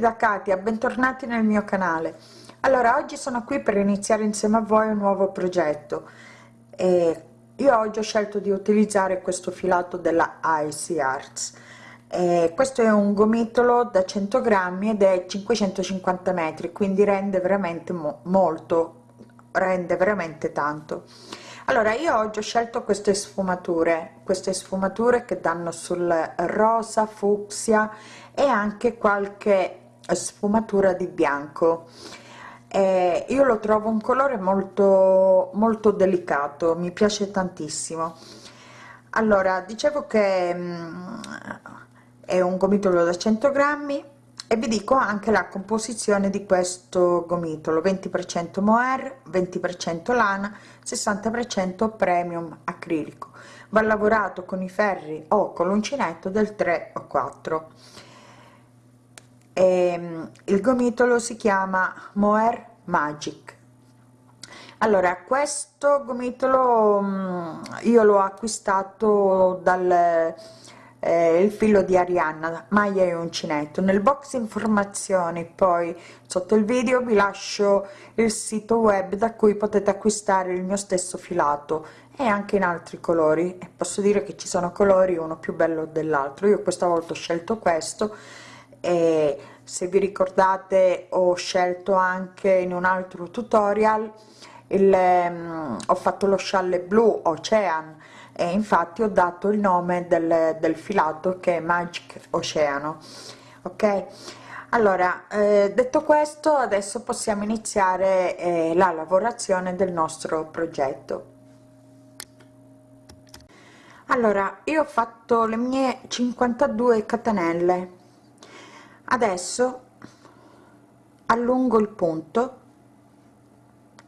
da Katia bentornati nel mio canale. Allora oggi sono qui per iniziare insieme a voi un nuovo progetto. E io oggi ho scelto di utilizzare questo filato della Icy Arts. E questo è un gomitolo da 100 grammi ed è 550 metri quindi rende veramente mo molto rende veramente tanto. Allora io oggi ho scelto queste sfumature queste sfumature che danno sul rosa fucsia e anche qualche sfumatura di bianco. Eh, io lo trovo un colore molto molto delicato mi piace tantissimo. Allora dicevo che mh, è un gomitolo da 100 grammi e vi dico anche la composizione di questo gomitolo. 20% mohair 20% lana 60% premium acrilico. Va lavorato con i ferri o con l'uncinetto del 3 o 4 e, ehm, il gomitolo si chiama mohair magic. Allora questo gomitolo mm, io l'ho acquistato dal eh, il filo di Arianna maglia e uncinetto. Nel box informazioni poi sotto il video vi lascio il sito web da cui potete acquistare il mio stesso filato. E anche in altri colori. E posso dire che ci sono colori uno più bello dell'altro. Io questa volta ho scelto questo e se vi ricordate ho scelto anche in un altro tutorial il um, ho fatto lo scialle blu ocean e infatti ho dato il nome del, del filato che è magic oceano ok? Allora eh, detto questo adesso possiamo iniziare eh, la lavorazione del nostro progetto. Allora io ho fatto le mie 52 catenelle adesso allungo il punto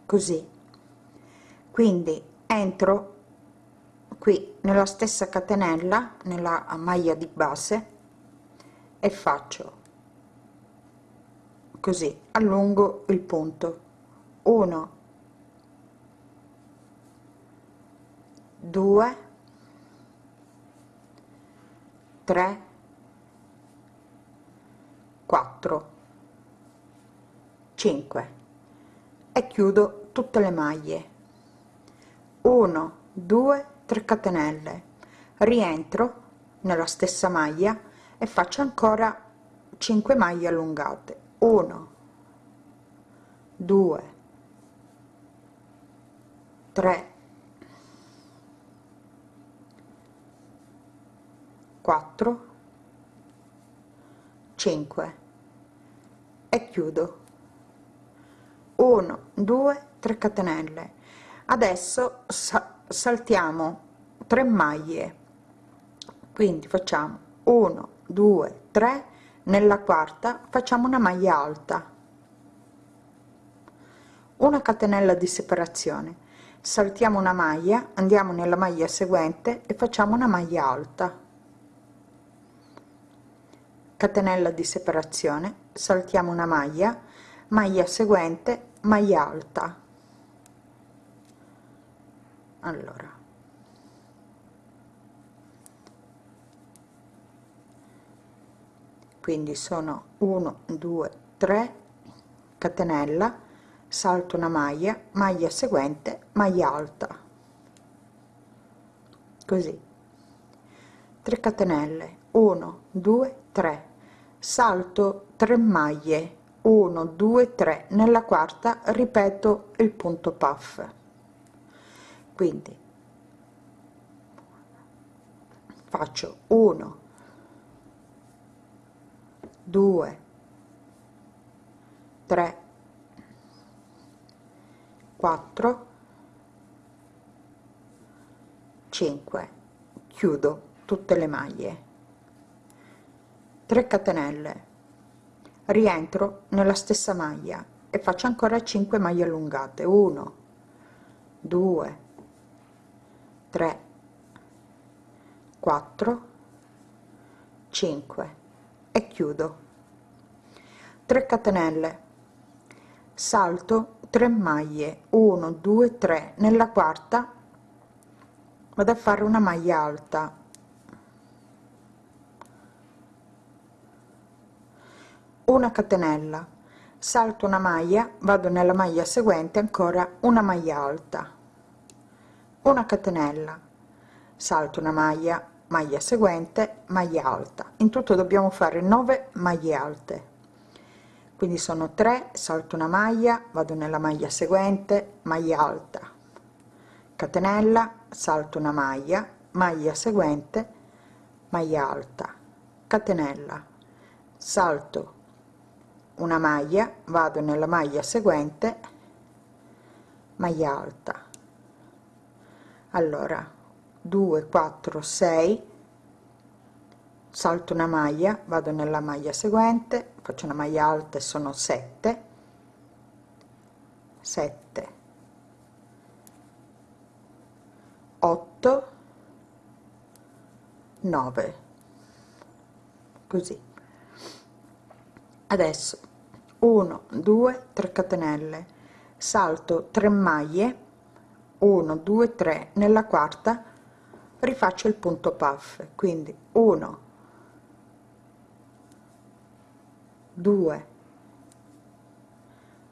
così. Quindi entro qui nella stessa catenella nella maglia di base e faccio così. Allungo il punto. 1 2 3 4 5 e chiudo tutte le maglie. 1 2 3 catenelle. Rientro nella stessa maglia e faccio ancora 5 maglie allungate. 1 2 3 4 5 e chiudo. 1 2 3 catenelle. Adesso saltiamo 3 maglie. Quindi facciamo 1 2 3 nella quarta facciamo una maglia alta. Una catenella di separazione. Saltiamo una maglia andiamo nella maglia seguente e facciamo una maglia alta catenella di separazione saltiamo una maglia maglia seguente maglia alta. Allora. Quindi sono 1 2 3 catenella salto una maglia maglia seguente maglia alta. Così. 3 catenelle 1 2 3 salto 3 maglie 1 2 3 nella quarta ripeto il punto puff. Quindi faccio 1 2 3 4 5 chiudo tutte le maglie 3 catenelle. Rientro nella stessa maglia e faccio ancora 5 maglie allungate. 1 2 3 4 5 e chiudo. 3 catenelle. Salto 3 maglie. 1 2 3 nella quarta vado a fare una maglia alta una catenella. Salto una maglia vado nella maglia seguente ancora una maglia alta. Una catenella. Salto una maglia maglia seguente maglia alta. In tutto dobbiamo fare 9 maglie alte. Quindi sono 3 salto una maglia vado nella maglia seguente maglia alta. Catenella salto una maglia maglia seguente maglia alta. Catenella. Salto una maglia vado nella maglia seguente maglia alta. Allora 2 4 6 salto una maglia vado nella maglia seguente faccio una maglia alta e sono 7 7 8 9 così. Adesso 1 2 3 catenelle. Salto 3 maglie. 1 2 3 nella quarta rifaccio il punto puff. Quindi 1 2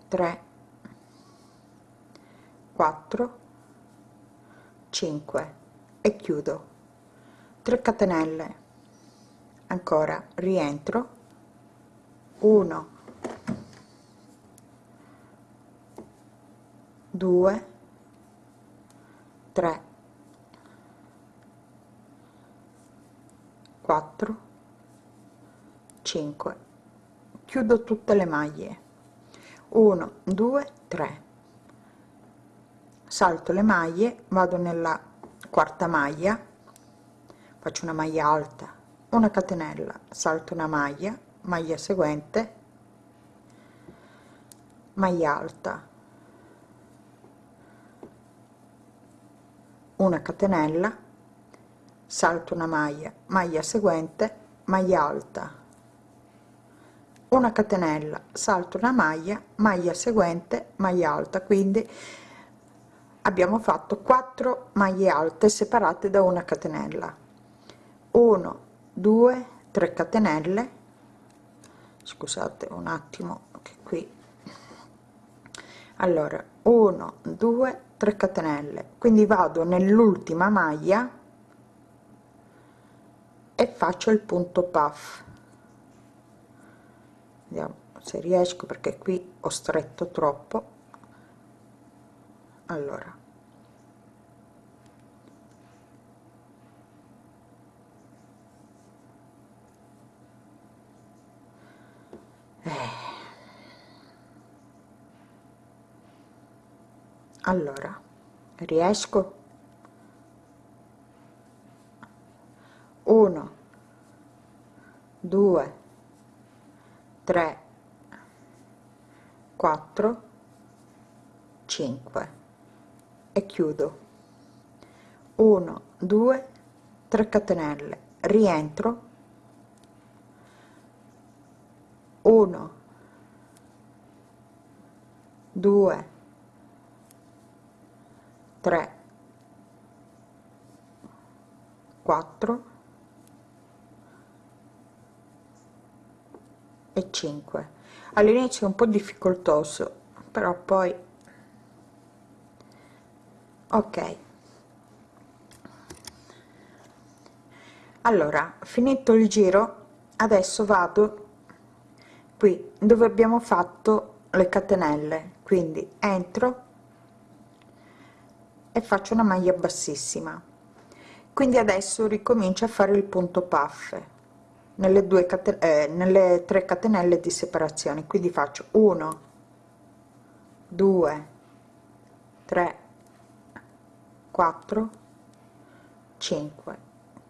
3 4 5 e chiudo. 3 catenelle. Ancora rientro. 1 2 3 4 5 chiudo tutte le maglie. 1 2 3 salto le maglie vado nella quarta maglia faccio una maglia alta una catenella salto una maglia maglia seguente maglia alta una catenella salto una maglia maglia seguente maglia alta. Una catenella salto una maglia maglia seguente maglia alta. Quindi abbiamo fatto 4 maglie alte separate da una catenella. 1 2 3 catenelle. Scusate un attimo che qui. Allora 1 2 3 catenelle. Quindi vado nell'ultima maglia e faccio il punto puff. Vediamo se riesco perché qui ho stretto troppo. Allora allora riesco? 1 2 3 4 5 e chiudo. 1 2 3 catenelle. Rientro. 1 2 3 4 e 5 all'inizio è un po difficoltoso però poi ok. Allora finito il giro adesso vado qui dove abbiamo fatto le catenelle. Quindi entro e faccio una maglia bassissima. Quindi adesso ricomincio a fare il punto puff nelle due catenelle eh, nelle tre catenelle di separazione. Quindi faccio 1 2 3 4 5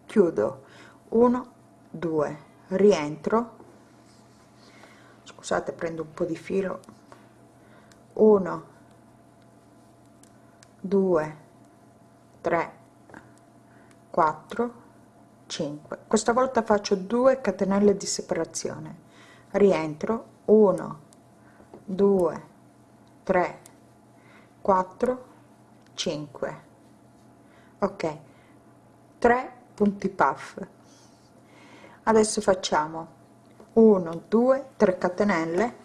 chiudo. 1 2 rientro. Scusate prendo un po di filo. 1 2 3 4 5 questa volta faccio 2 catenelle di separazione. Rientro. 1 2 3 4 5 ok. 3 punti puff. Adesso facciamo 1 2 3 catenelle.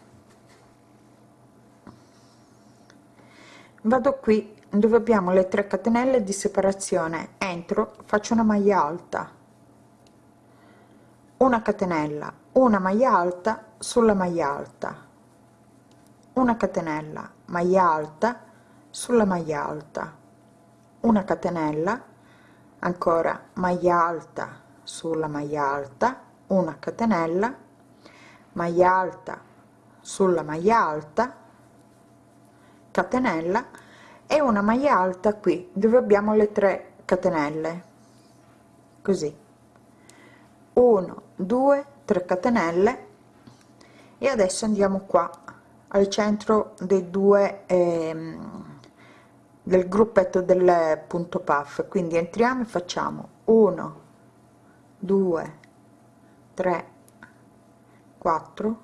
Vado qui dove abbiamo le 3 catenelle di separazione. Entro faccio una maglia alta. Una catenella una maglia alta sulla maglia alta. Una catenella maglia alta sulla maglia alta. Una catenella ancora maglia alta sulla maglia alta. Una catenella maglia alta sulla maglia alta. Catenella e una maglia alta qui dove abbiamo le 3 catenelle. Così. 1 2 3 catenelle. E adesso andiamo qua al centro dei due ehm, del gruppetto del punto puff. Quindi entriamo e facciamo 1 2 3 4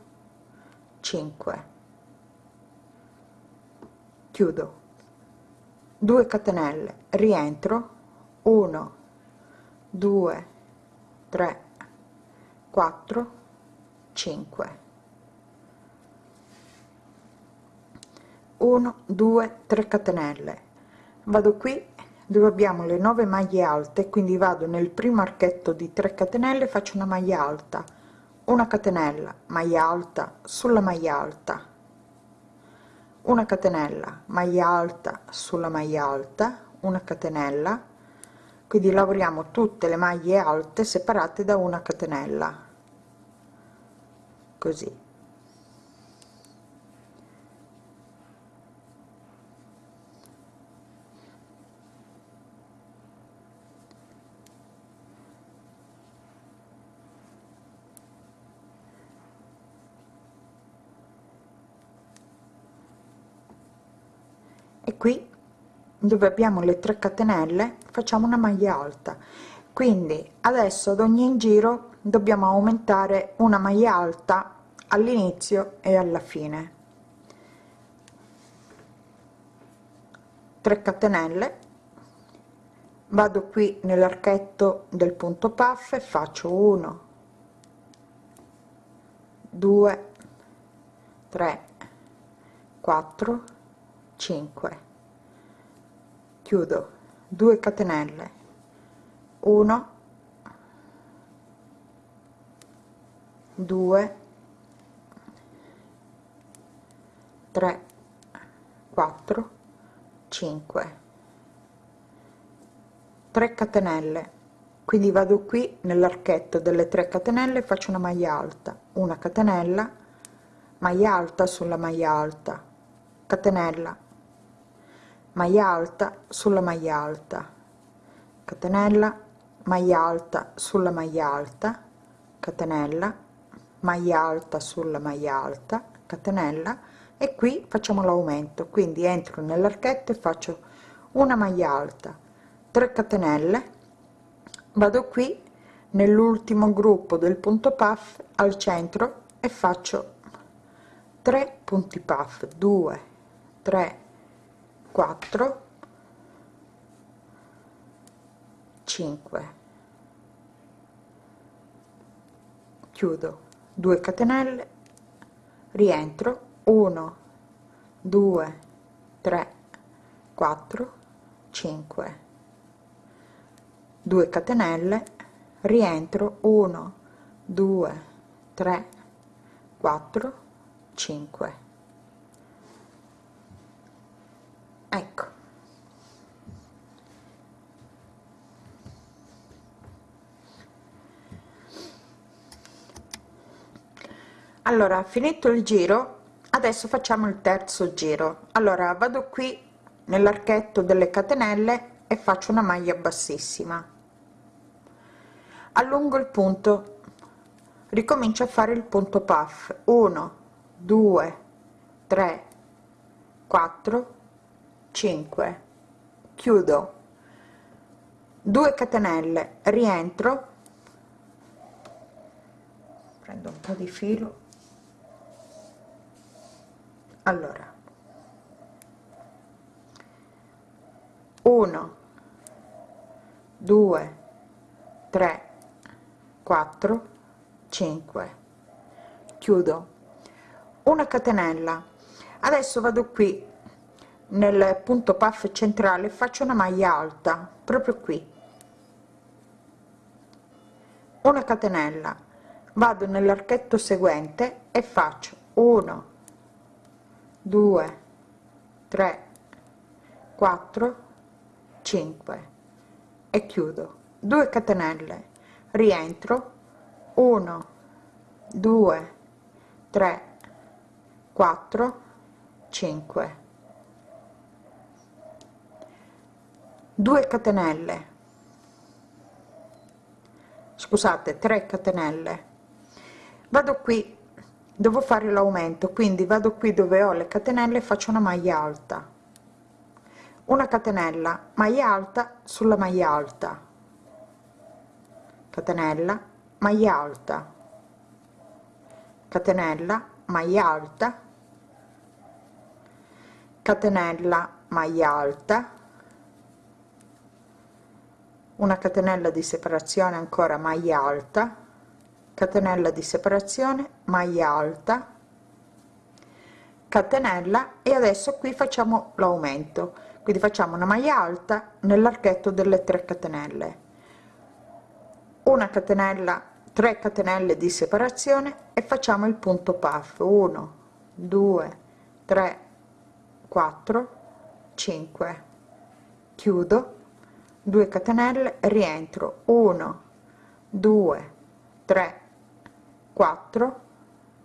5 chiudo 2 catenelle rientro 1 2 3 4 5 1 2 3 catenelle. Vado qui dove abbiamo le 9 maglie alte quindi vado nel primo archetto di 3 catenelle faccio una maglia alta. Una catenella maglia alta sulla maglia alta una catenella maglia alta sulla maglia alta una catenella. Quindi lavoriamo tutte le maglie alte separate da una catenella. Così qui dove abbiamo le 3 catenelle facciamo una maglia alta. Quindi adesso ad ogni giro dobbiamo aumentare una maglia alta all'inizio e alla fine. 3 catenelle. Vado qui nell'archetto del punto puff e faccio 1 2 3 4 5 chiudo. 2 catenelle. 1 2 3 4 5 3 catenelle. Quindi vado qui nell'archetto delle 3 catenelle faccio una maglia alta. Una catenella. Maglia alta sulla maglia alta. Catenella maglia alta sulla maglia alta. Catenella maglia alta sulla maglia alta. Catenella maglia alta sulla maglia alta. Catenella e qui facciamo l'aumento. Quindi entro nell'archetto e faccio una maglia alta. 3 catenelle. Vado qui nell'ultimo gruppo del punto puff al centro e faccio 3 punti puff. 2 3 4 5 chiudo. 2 catenelle. Rientro. 1 2 3 4 5 2 catenelle. Rientro. 1 2 3 4 5 ecco allora finito il giro adesso facciamo il terzo giro. Allora vado qui nell'archetto delle catenelle e faccio una maglia bassissima. Allungo il punto. Ricomincio a fare il punto puff. 1 2 3 4 5 chiudo. 2 catenelle rientro. Prendo un po di filo allora. 1 2 3 4 5 chiudo. Una catenella. Adesso vado qui nel punto puff centrale faccio una maglia alta proprio qui. Una catenella. Vado nell'archetto seguente e faccio 1 2 3 4 5 e chiudo. 2 catenelle. Rientro. 1 2 3 4 5 2 catenelle. Scusate 3 catenelle. Vado qui devo fare l'aumento quindi vado qui dove ho le catenelle faccio una maglia alta. Una catenella maglia alta sulla maglia alta. Catenella maglia alta. Catenella maglia alta. Catenella maglia alta. Una catenella di separazione ancora maglia alta catenella di separazione maglia alta catenella e adesso qui facciamo l'aumento. Quindi facciamo una maglia alta nell'archetto delle 3 catenelle. Una catenella 3 catenelle di separazione e facciamo il punto puff. 1 2 3 4 5 chiudo. 2 catenelle rientro. 1 2 3 4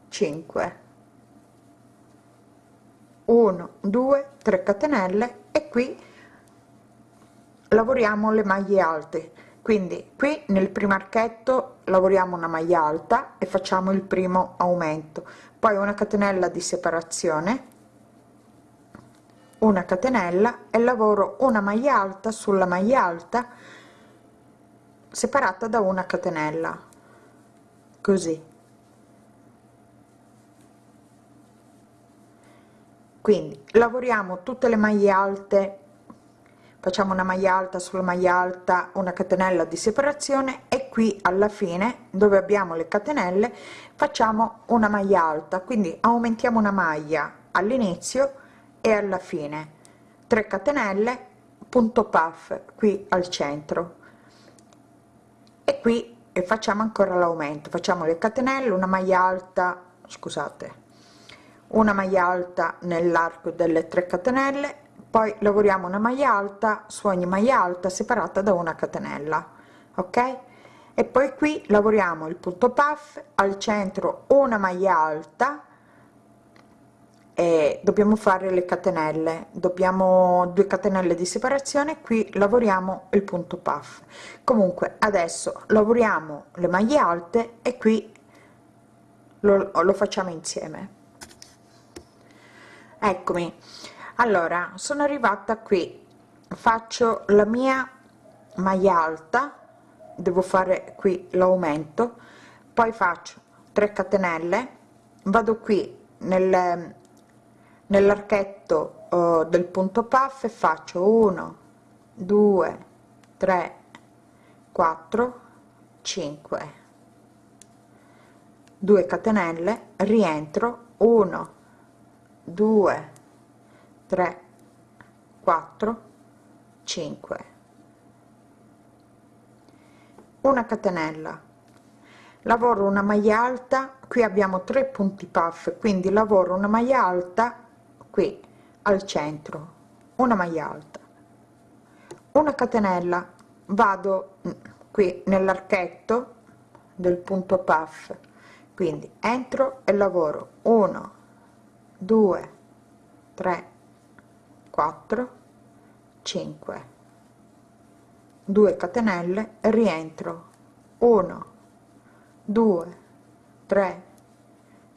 5 1 2 3 catenelle e qui lavoriamo le maglie alte. Quindi qui nel primo archetto lavoriamo una maglia alta e facciamo il primo aumento. Poi una catenella di separazione una catenella e lavoro una maglia alta sulla maglia alta separata da una catenella. Così quindi lavoriamo tutte le maglie alte facciamo una maglia alta sulla maglia alta una catenella di separazione e qui alla fine dove abbiamo le catenelle facciamo una maglia alta. Quindi aumentiamo una maglia all'inizio e alla fine. 3 catenelle punto puff qui al centro. E qui e facciamo ancora l'aumento. Facciamo le catenelle una maglia alta scusate una maglia alta nell'arco delle 3 catenelle poi lavoriamo una maglia alta su ogni maglia alta separata da una catenella ok? E poi qui lavoriamo il punto puff al centro una maglia alta e dobbiamo fare le catenelle. Dobbiamo 2 catenelle di separazione qui lavoriamo il punto puff. Comunque adesso lavoriamo le maglie alte e qui lo, lo facciamo insieme eccomi. Allora sono arrivata qui. Faccio la mia maglia alta. Devo fare qui l'aumento. Poi faccio 3 catenelle. Vado qui nel nell'archetto uh, del punto puff e faccio 1 2 3 4 5 2 catenelle rientro 1 2 3 4 5 una catenella. Lavoro una maglia alta qui abbiamo tre punti puff quindi lavoro una maglia alta qui al centro una maglia alta. Una catenella vado qui nell'archetto del punto puff quindi entro e lavoro 1 2 3 4 5 2 catenelle rientro. 1 2 3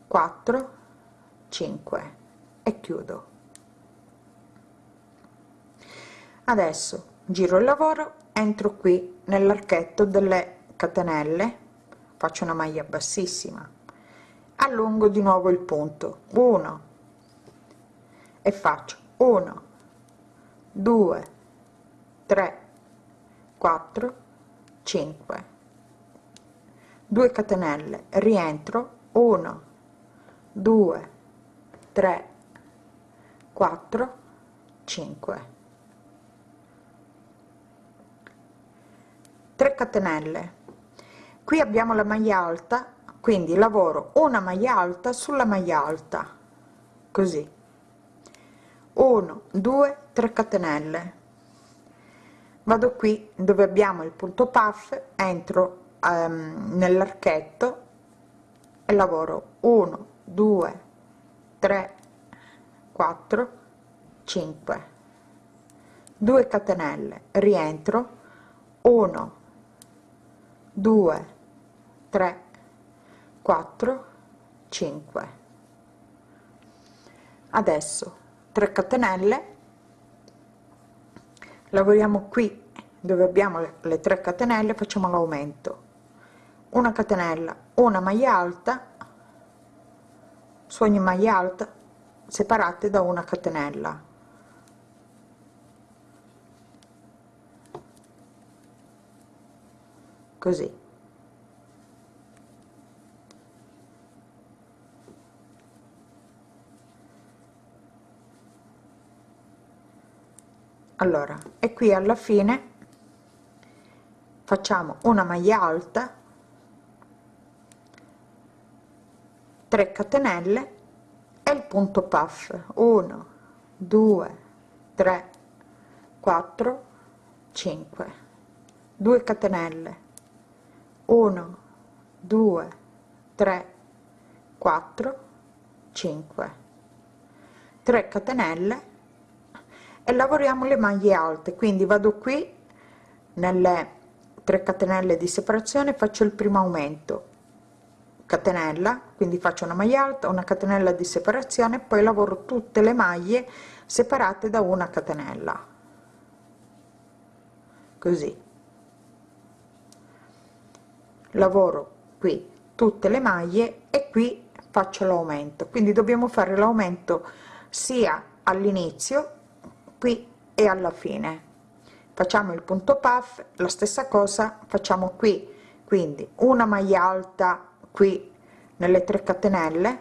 4 5 e chiudo. Adesso giro il lavoro entro qui nell'archetto delle catenelle. Faccio una maglia bassissima. Allungo di nuovo il punto. 1 e faccio 1 2 3 4 5 2 catenelle rientro 1 2 3 4 5 3 catenelle. Qui abbiamo la maglia alta quindi lavoro una maglia alta sulla maglia alta così 1 2 3 catenelle. Vado qui dove abbiamo il punto puff entro um, nell'archetto e lavoro. 1 2 3 4 5 2 catenelle rientro. 1 2 3 4 5 adesso 3 catenelle. Lavoriamo qui dove abbiamo le 3 catenelle facciamo l'aumento. Una catenella una maglia alta. Su ogni maglia alta separate da una catenella. Così allora e qui alla fine facciamo una maglia alta 3 catenelle e il punto puff. 1 2 3 4 5 2 catenelle. 1 2 3 4 5 3 catenelle e lavoriamo le maglie alte. Quindi vado qui nelle 3 catenelle di separazione faccio il primo aumento. Catenella quindi faccio una maglia alta una catenella di separazione poi lavoro tutte le maglie separate da una catenella. Così. Lavoro qui tutte le maglie e qui faccio l'aumento. Quindi dobbiamo fare l'aumento sia all'inizio qui e alla fine. Facciamo il punto puff la stessa cosa facciamo qui. Quindi una maglia alta qui nelle 3 catenelle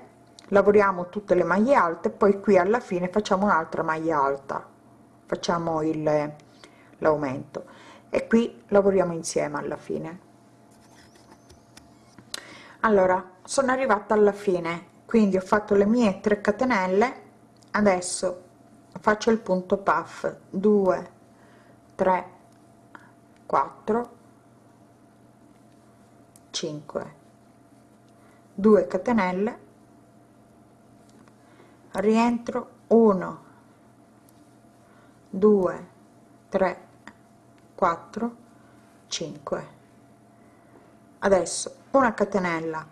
lavoriamo tutte le maglie alte poi qui alla fine facciamo un'altra maglia alta. Facciamo il l'aumento. E qui lavoriamo insieme alla fine. Allora sono arrivata alla fine. Quindi ho fatto le mie 3 catenelle adesso faccio il punto puff. 2 3 4 5 2 catenelle. Rientro. 1 2 3 4 5 adesso una catenella.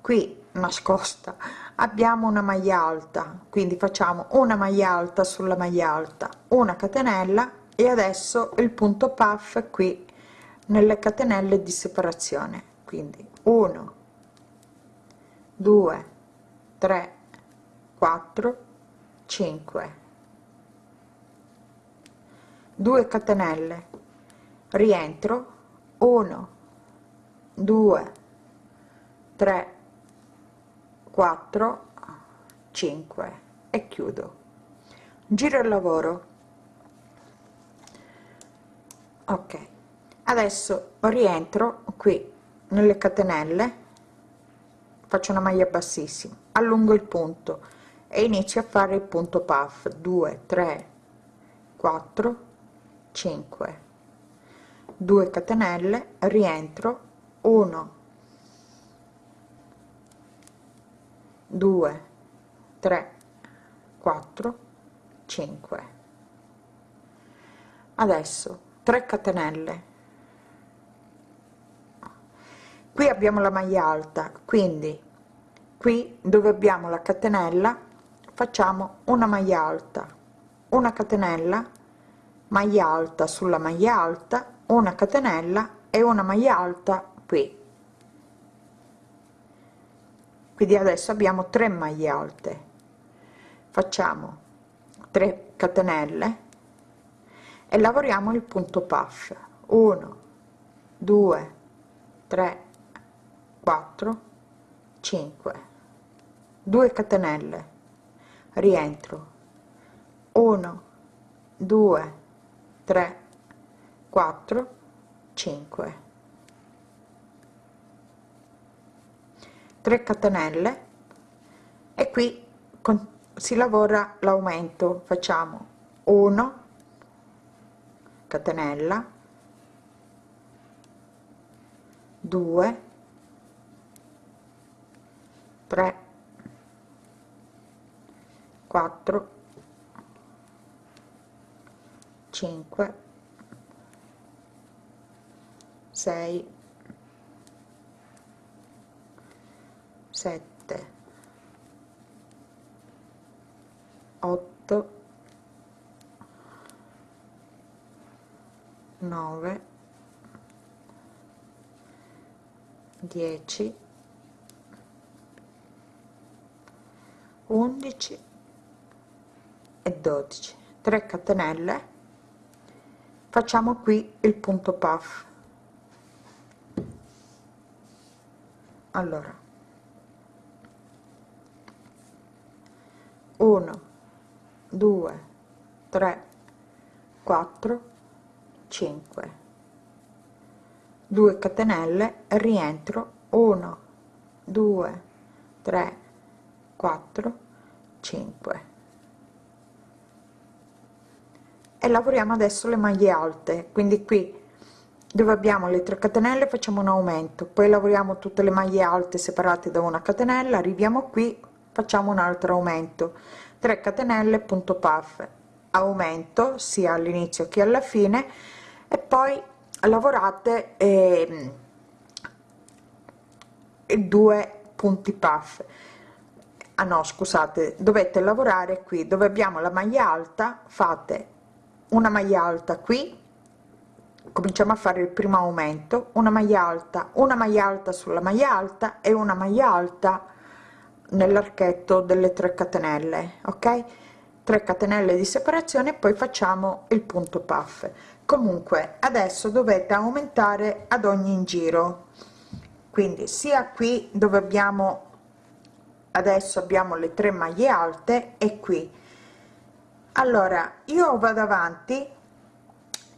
Qui nascosta. Abbiamo una maglia alta quindi facciamo una maglia alta sulla maglia alta una catenella e adesso il punto puff qui nelle catenelle di separazione. Quindi 1 2 3 4 5 2 catenelle. Rientro. 1 2 3 4 5 e chiudo. Giro il lavoro. Ok adesso rientro qui nelle catenelle faccio una maglia bassissima allungo il punto e inizio a fare il punto puff. 2 3 4 5 2 catenelle rientro. 1 2 3 4 5 adesso 3 catenelle. Qui abbiamo la maglia alta quindi qui dove abbiamo la catenella facciamo una maglia alta una catenella maglia alta sulla maglia alta una catenella e una maglia alta qui quindi adesso abbiamo 3 maglie alte. Facciamo 3 catenelle e lavoriamo il punto puff. 1 2 3 4 5 2 catenelle. Rientro. 1 2 3 4 5 3 catenelle e qui con, si lavora l'aumento. Facciamo 1 catenella 2 3 4 5 6 7 8 9 10 11 e 12 3 catenelle. Facciamo qui il punto puff. Allora 1 2 3 4 5 2 catenelle rientro. 1 2 3 4 5 e lavoriamo adesso le maglie alte. Quindi qui dove abbiamo le 3 catenelle facciamo un aumento. Poi lavoriamo tutte le maglie alte separate da una catenella. Arriviamo qui facciamo un altro aumento. 3 catenelle punto puff. Aumento sia all'inizio che alla fine. E poi lavorate eh, due punti puff. Ah no scusate dovete lavorare qui dove abbiamo la maglia alta fate una maglia alta qui. Cominciamo a fare il primo aumento. Una maglia alta una maglia alta sulla maglia alta e una maglia alta nell'archetto delle 3 catenelle ok? 3 catenelle di separazione poi facciamo il punto puff. Comunque adesso dovete aumentare ad ogni giro. Quindi sia qui dove abbiamo adesso abbiamo le tre maglie alte e qui. Allora io vado avanti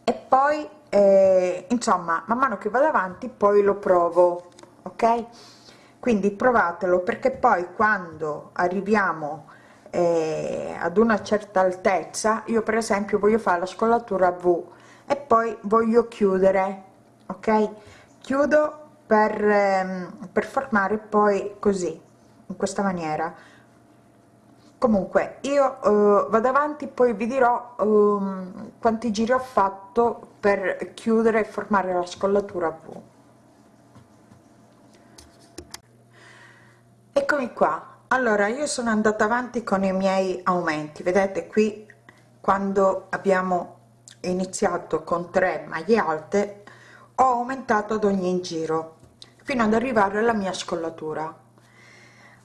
e poi eh, insomma man mano che vado avanti poi lo provo ok quindi provatelo perché poi quando arriviamo eh, ad una certa altezza io per esempio voglio fare la scollatura v e poi voglio chiudere ok? Chiudo per, ehm, per formare poi così in questa maniera. Comunque io eh, vado avanti poi vi dirò um, quanti giri ho fatto per chiudere e formare la scollatura V eccomi qua. Allora io sono andata avanti con i miei aumenti. Vedete qui quando abbiamo iniziato con 3 maglie alte ho aumentato ad ogni giro fino ad arrivare alla mia scollatura.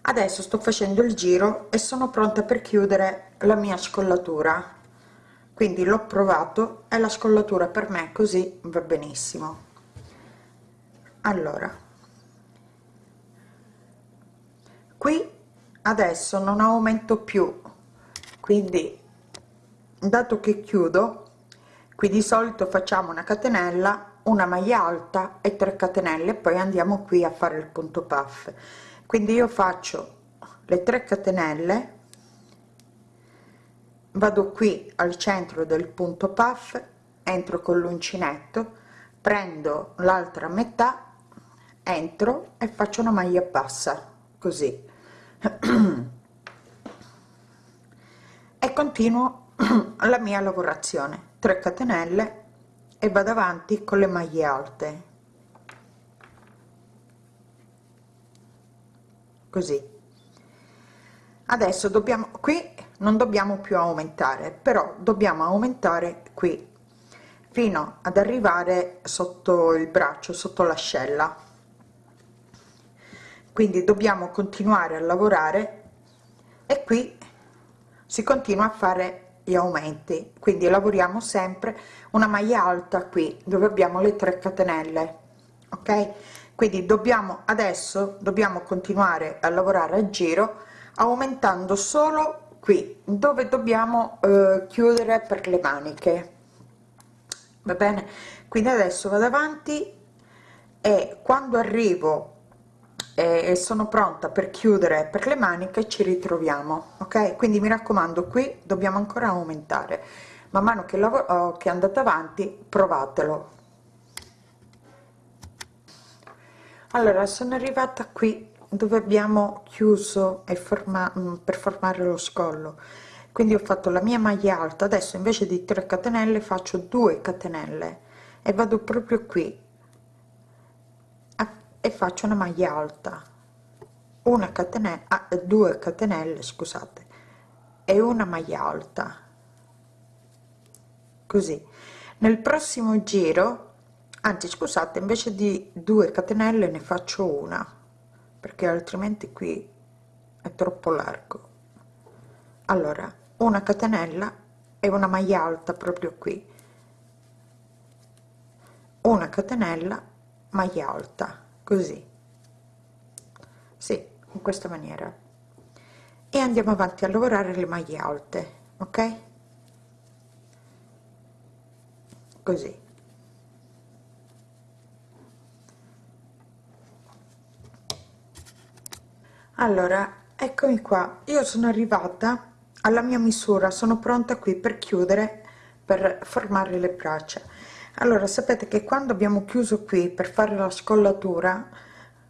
Adesso sto facendo il giro e sono pronta per chiudere la mia scollatura. Quindi l'ho provato e la scollatura per me così va benissimo. Allora qui adesso non aumento più. Quindi dato che chiudo qui di solito facciamo una catenella una maglia alta e 3 catenelle poi andiamo qui a fare il punto puff. Quindi io faccio le 3 catenelle vado qui al centro del punto puff entro con l'uncinetto prendo l'altra metà entro e faccio una maglia bassa così e continuo la mia lavorazione. 3 catenelle e vado avanti con le maglie alte. Così. Adesso dobbiamo qui non dobbiamo più aumentare però dobbiamo aumentare qui fino ad arrivare sotto il braccio sotto l'ascella quindi dobbiamo continuare a lavorare e qui si continua a fare gli aumenti. Quindi lavoriamo sempre una maglia alta qui dove abbiamo le 3 catenelle ok? Quindi dobbiamo adesso dobbiamo continuare a lavorare a giro aumentando solo qui dove dobbiamo eh, chiudere per le maniche. Va bene? Quindi adesso vado avanti e quando arrivo e sono pronta per chiudere per le maniche ci ritroviamo ok? Quindi mi raccomando qui dobbiamo ancora aumentare. Man mano che lavoro che andate avanti provatelo. Allora sono arrivata qui dove abbiamo chiuso e forma mm, per formare lo scollo. Quindi ho fatto la mia maglia alta adesso invece di 3 catenelle faccio 2 catenelle e vado proprio qui e faccio una maglia alta. Una catenella ah, due catenelle scusate e una maglia alta. Così. Nel prossimo giro anzi scusate invece di 2 catenelle ne faccio una perché altrimenti qui è troppo largo. Allora una catenella e una maglia alta proprio qui. Una catenella maglia alta così. Sì in questa maniera. E andiamo avanti a lavorare le maglie alte ok? Così. Allora eccomi qua. Io sono arrivata alla mia misura. Sono pronta qui per chiudere per formare le braccia allora sapete che quando abbiamo chiuso qui per fare la scollatura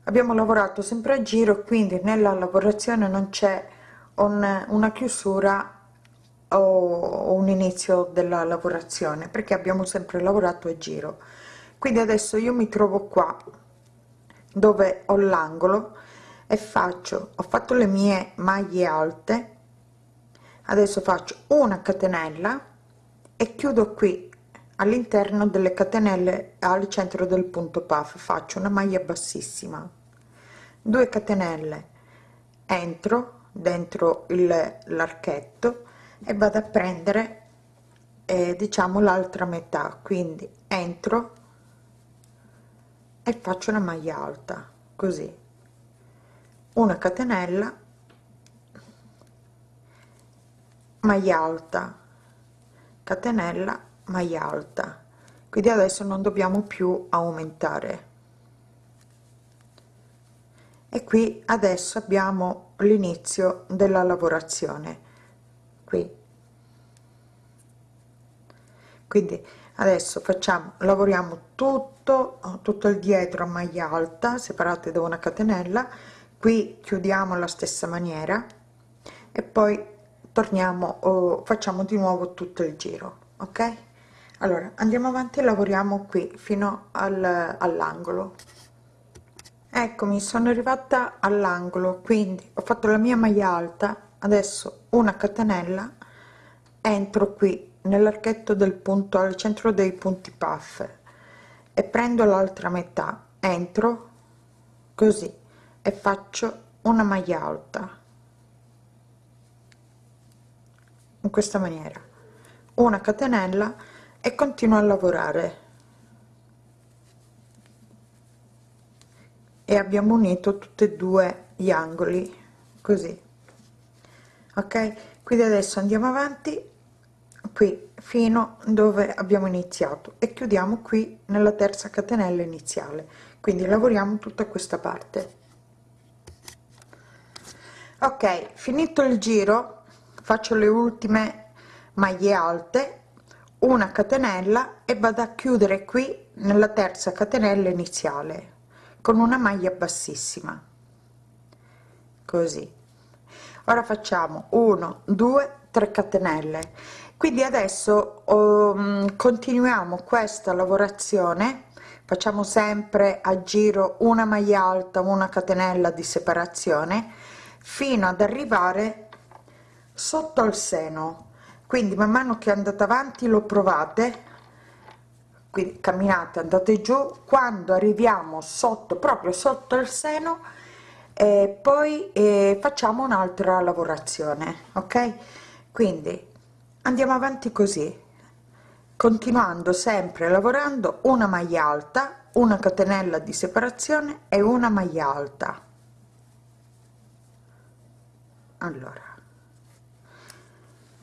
abbiamo lavorato sempre a giro quindi nella lavorazione non c'è un, una chiusura o un inizio della lavorazione perché abbiamo sempre lavorato a giro. Quindi adesso io mi trovo qua dove ho l'angolo e faccio ho fatto le mie maglie alte adesso faccio una catenella e chiudo qui all'interno delle catenelle al centro del punto puff. Faccio una maglia bassissima. 2 catenelle. Entro dentro l'archetto e vado a prendere eh, diciamo l'altra metà. Quindi entro e faccio una maglia alta così. Una catenella. Maglia alta. Catenella maglia alta. Quindi adesso non dobbiamo più aumentare. E qui adesso abbiamo l'inizio della lavorazione. Qui. Quindi adesso facciamo lavoriamo tutto tutto il dietro a maglia alta separate da una catenella. Qui chiudiamo la stessa maniera. E poi torniamo o facciamo di nuovo tutto il giro ok allora andiamo avanti e lavoriamo qui fino al, all'angolo. Eccomi sono arrivata all'angolo quindi ho fatto la mia maglia alta adesso una catenella entro qui nell'archetto del punto al centro dei punti puff e prendo l'altra metà entro così e faccio una maglia alta. In questa maniera. Una catenella e continuo a lavorare. E abbiamo unito tutti e due gli angoli così. Ok? Quindi adesso andiamo avanti qui fino dove abbiamo iniziato. E chiudiamo qui nella terza catenella iniziale. Quindi lavoriamo tutta questa parte. Ok finito il giro faccio le ultime maglie alte una catenella e vado a chiudere qui nella terza catenella iniziale con una maglia bassissima. Così. Ora facciamo 1 2 3 catenelle. Quindi adesso um, continuiamo questa lavorazione. Facciamo sempre a giro una maglia alta una catenella di separazione fino ad arrivare sotto al seno quindi man mano che andate avanti lo provate quindi camminate andate giù quando arriviamo sotto proprio sotto il seno e poi eh, facciamo un'altra lavorazione ok? Quindi andiamo avanti così continuando sempre lavorando una maglia alta una catenella di separazione e una maglia alta. Allora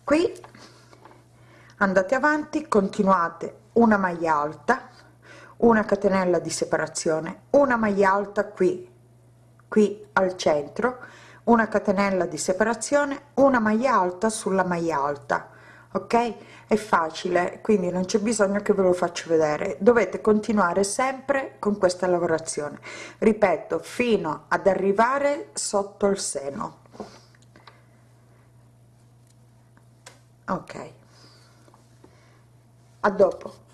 qui andate avanti continuate. Una maglia alta una catenella di separazione una maglia alta qui qui al centro una catenella di separazione una maglia alta sulla maglia alta ok? È facile quindi non c'è bisogno che ve lo faccio vedere. Dovete continuare sempre con questa lavorazione. Ripeto fino ad arrivare sotto il seno. Ok a dopo.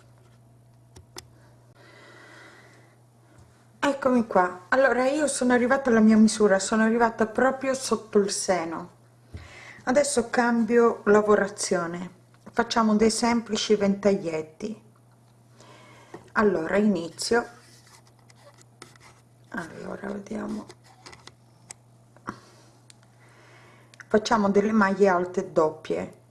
Eccomi qua. Allora io sono arrivata alla mia misura sono arrivata proprio sotto il seno. Adesso cambio lavorazione. Facciamo dei semplici ventaglietti. Allora inizio. Allora vediamo. Facciamo delle maglie alte doppie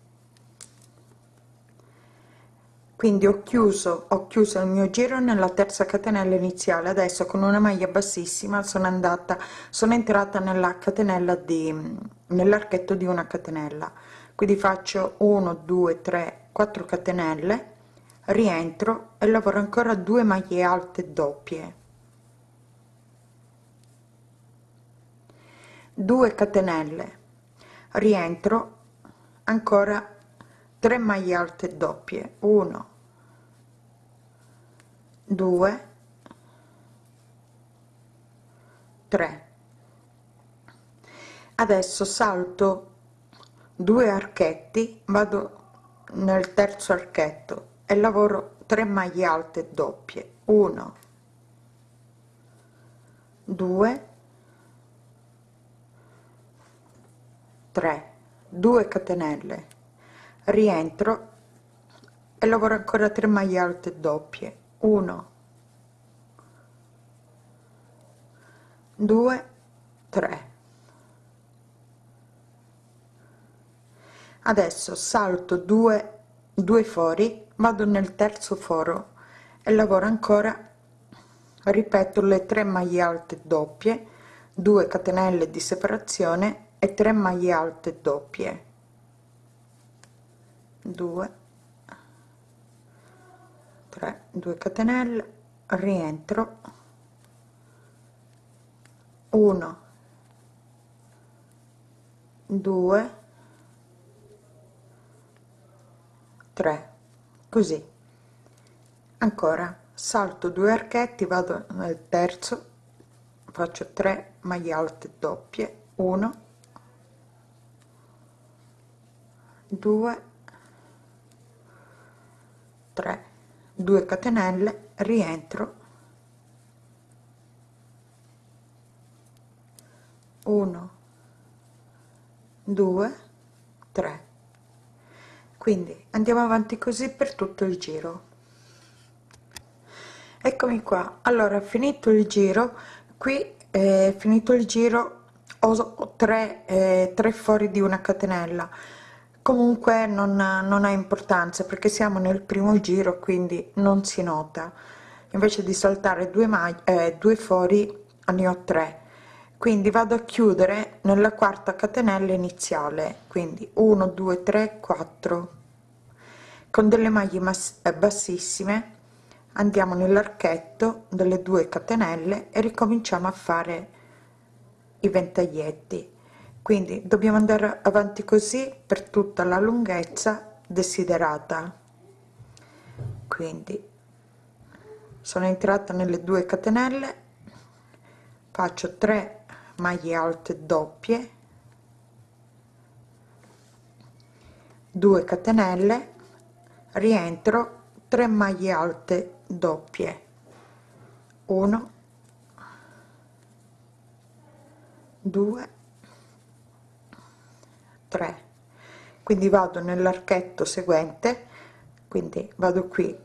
quindi ho chiuso ho chiuso il mio giro nella terza catenella iniziale adesso con una maglia bassissima sono andata sono entrata nella catenella di nell'archetto di una catenella. Quindi faccio 1 2 3 4 catenelle rientro e lavoro ancora due maglie alte doppie. 2 catenelle rientro ancora 3 maglie alte doppie. 1 2 3 adesso salto due archetti vado nel terzo archetto e lavoro 3 maglie alte doppie. 1 2 3 2 catenelle. Rientro e lavoro ancora 3 maglie alte doppie 1 2 3 adesso salto 2 due fori vado nel terzo foro e lavoro ancora ripeto le 3 maglie alte doppie 2 catenelle di separazione e 3 maglie alte doppie. 2 3 2 catenelle rientro. 1 2 3 così. Ancora salto due archetti vado nel terzo faccio 3 maglie alte doppie. 1 2 3 2 catenelle rientro. 1 2 3 quindi andiamo avanti così per tutto il giro. Eccomi qua. Allora finito il giro qui è finito il giro ho tre, eh, tre fori di una catenella comunque non, non ha importanza perché siamo nel primo giro quindi non si nota. Invece di saltare due maglie eh, due fori ne ho tre. Quindi vado a chiudere nella quarta catenella iniziale. Quindi 1 2 3 4 con delle maglie eh, bassissime andiamo nell'archetto delle due catenelle e ricominciamo a fare i ventaglietti quindi dobbiamo andare avanti così per tutta la lunghezza desiderata. Quindi sono entrata nelle due catenelle faccio 3 maglie alte doppie 2 catenelle rientro 3 maglie alte doppie. 1 2 3 quindi vado nell'archetto seguente quindi vado qui.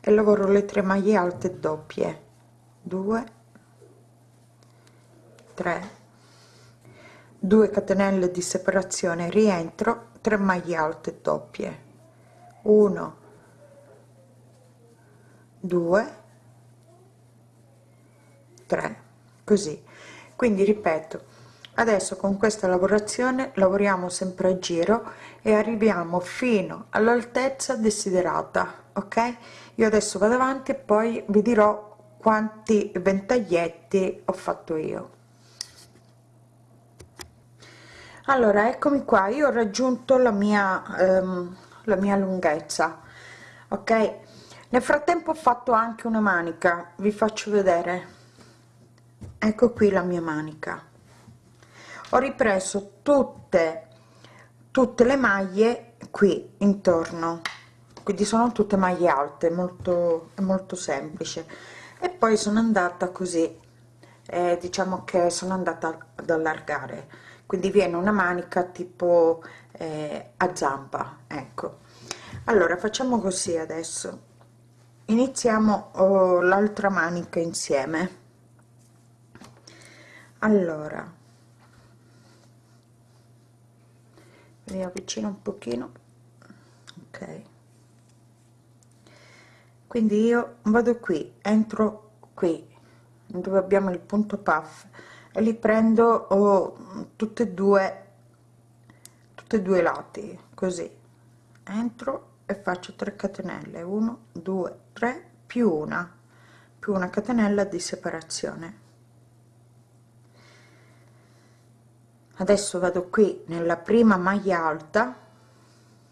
E lavoro le tre maglie alte doppie. 2 3 2 catenelle di separazione rientro 3 maglie alte doppie. 1 2 3 così. Quindi ripeto adesso con questa lavorazione lavoriamo sempre a giro e arriviamo fino all'altezza desiderata ok? Io adesso vado avanti e poi vi dirò quanti ventaglietti ho fatto io. Allora eccomi qua. Io ho raggiunto la mia ehm, la mia lunghezza ok? Nel frattempo ho fatto anche una manica vi faccio vedere. Ecco qui la mia manica ho ripreso tutte tutte le maglie qui intorno. Quindi sono tutte maglie alte molto molto semplice. E poi sono andata così. Eh, diciamo che sono andata ad allargare. Quindi viene una manica tipo eh, a zampa ecco. Allora facciamo così adesso. Iniziamo oh, l'altra manica insieme. Allora mi avvicino un pochino. Ok. Quindi io vado qui entro qui dove abbiamo il punto puff e li prendo oh, tutte e due tutte e due lati così. Entro e faccio 3 catenelle. 1 2 3 più una più una catenella di separazione adesso vado qui nella prima maglia alta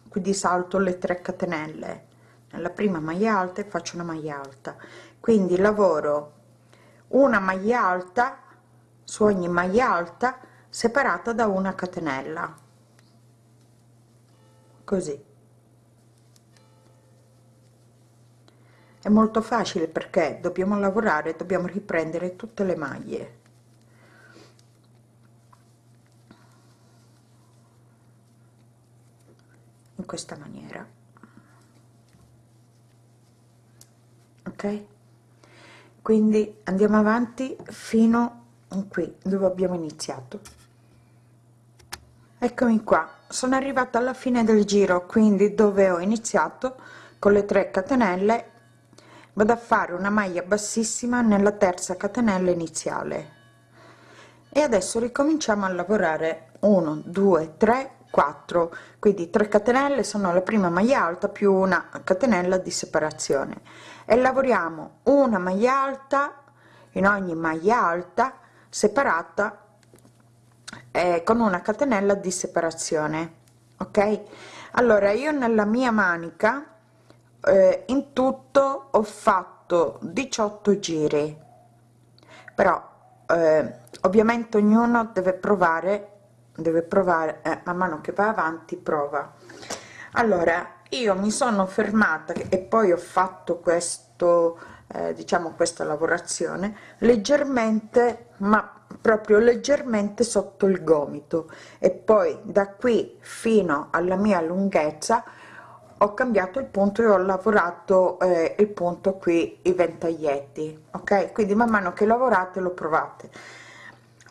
quindi salto le 3 catenelle. Nella prima maglia alta e faccio una maglia alta. Quindi lavoro una maglia alta su ogni maglia alta separata da una catenella. Così. È molto facile perché dobbiamo lavorare dobbiamo riprendere tutte le maglie questa maniera. Ok? Quindi andiamo avanti fino qui dove abbiamo iniziato. Eccomi qua. Sono arrivata alla fine del giro quindi dove ho iniziato con le 3 catenelle vado a fare una maglia bassissima nella terza catenella iniziale. E adesso ricominciamo a lavorare. 1 2 3 4 quindi 3 catenelle sono la prima maglia alta più una catenella di separazione. E lavoriamo una maglia alta in ogni maglia alta separata eh, con una catenella di separazione ok? Allora io nella mia manica eh, in tutto ho fatto 18 giri. Però eh, ovviamente ognuno deve provare deve provare eh, man mano che va avanti prova. Allora io mi sono fermata e poi ho fatto questo eh, diciamo questa lavorazione leggermente ma proprio leggermente sotto il gomito. E poi da qui fino alla mia lunghezza ho cambiato il punto e ho lavorato eh, il punto qui i ventaglietti ok? Quindi man mano che lavorate lo provate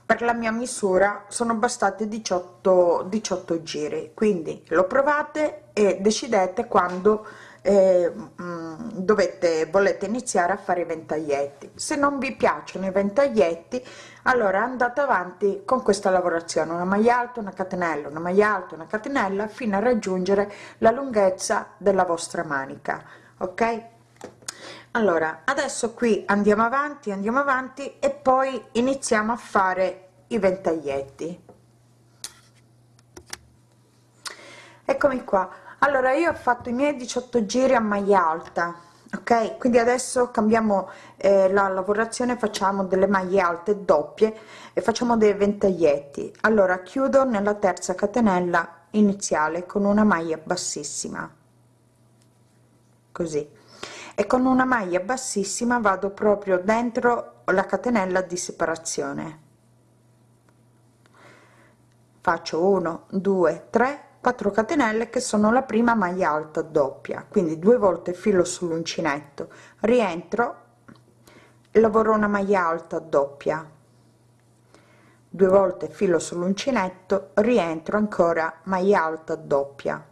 per la mia misura sono bastate 18 18 giri quindi lo provate e decidete quando eh, mm, dovete volete iniziare a fare i ventaglietti. Se non vi piacciono i ventaglietti allora andate avanti con questa lavorazione. Una maglia alta una catenella una maglia alta una catenella fino a raggiungere la lunghezza della vostra manica ok allora adesso qui andiamo avanti andiamo avanti e poi iniziamo a fare i ventaglietti. Eccomi qua. Allora io ho fatto i miei 18 giri a maglia alta ok? Quindi adesso cambiamo eh, la lavorazione facciamo delle maglie alte doppie e facciamo dei ventaglietti. Allora chiudo nella terza catenella iniziale con una maglia bassissima. Così e con una maglia bassissima vado proprio dentro la catenella di separazione. Faccio 1 2 3 4 catenelle che sono la prima maglia alta doppia. Quindi due volte filo sull'uncinetto. Rientro lavoro una maglia alta doppia. Due volte filo sull'uncinetto rientro ancora maglia alta doppia.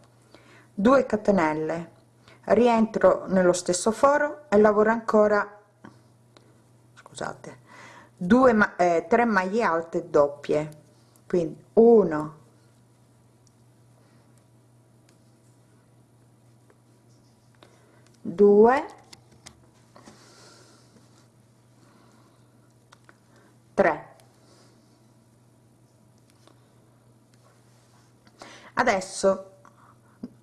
2 catenelle rientro nello stesso foro e lavoro ancora scusate 2 ma eh, 3 maglie alte doppie. Quindi 1 2 3 adesso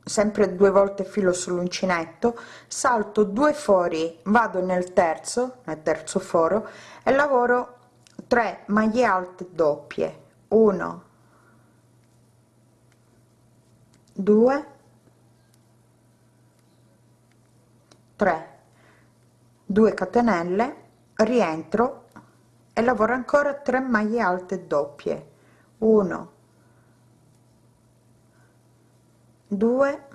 sempre due volte filo sull'uncinetto salto due fori vado nel terzo nel terzo foro e lavoro 3 maglie alte doppie. 1 2 3 2 catenelle rientro e lavoro ancora 3 maglie alte doppie. 1 2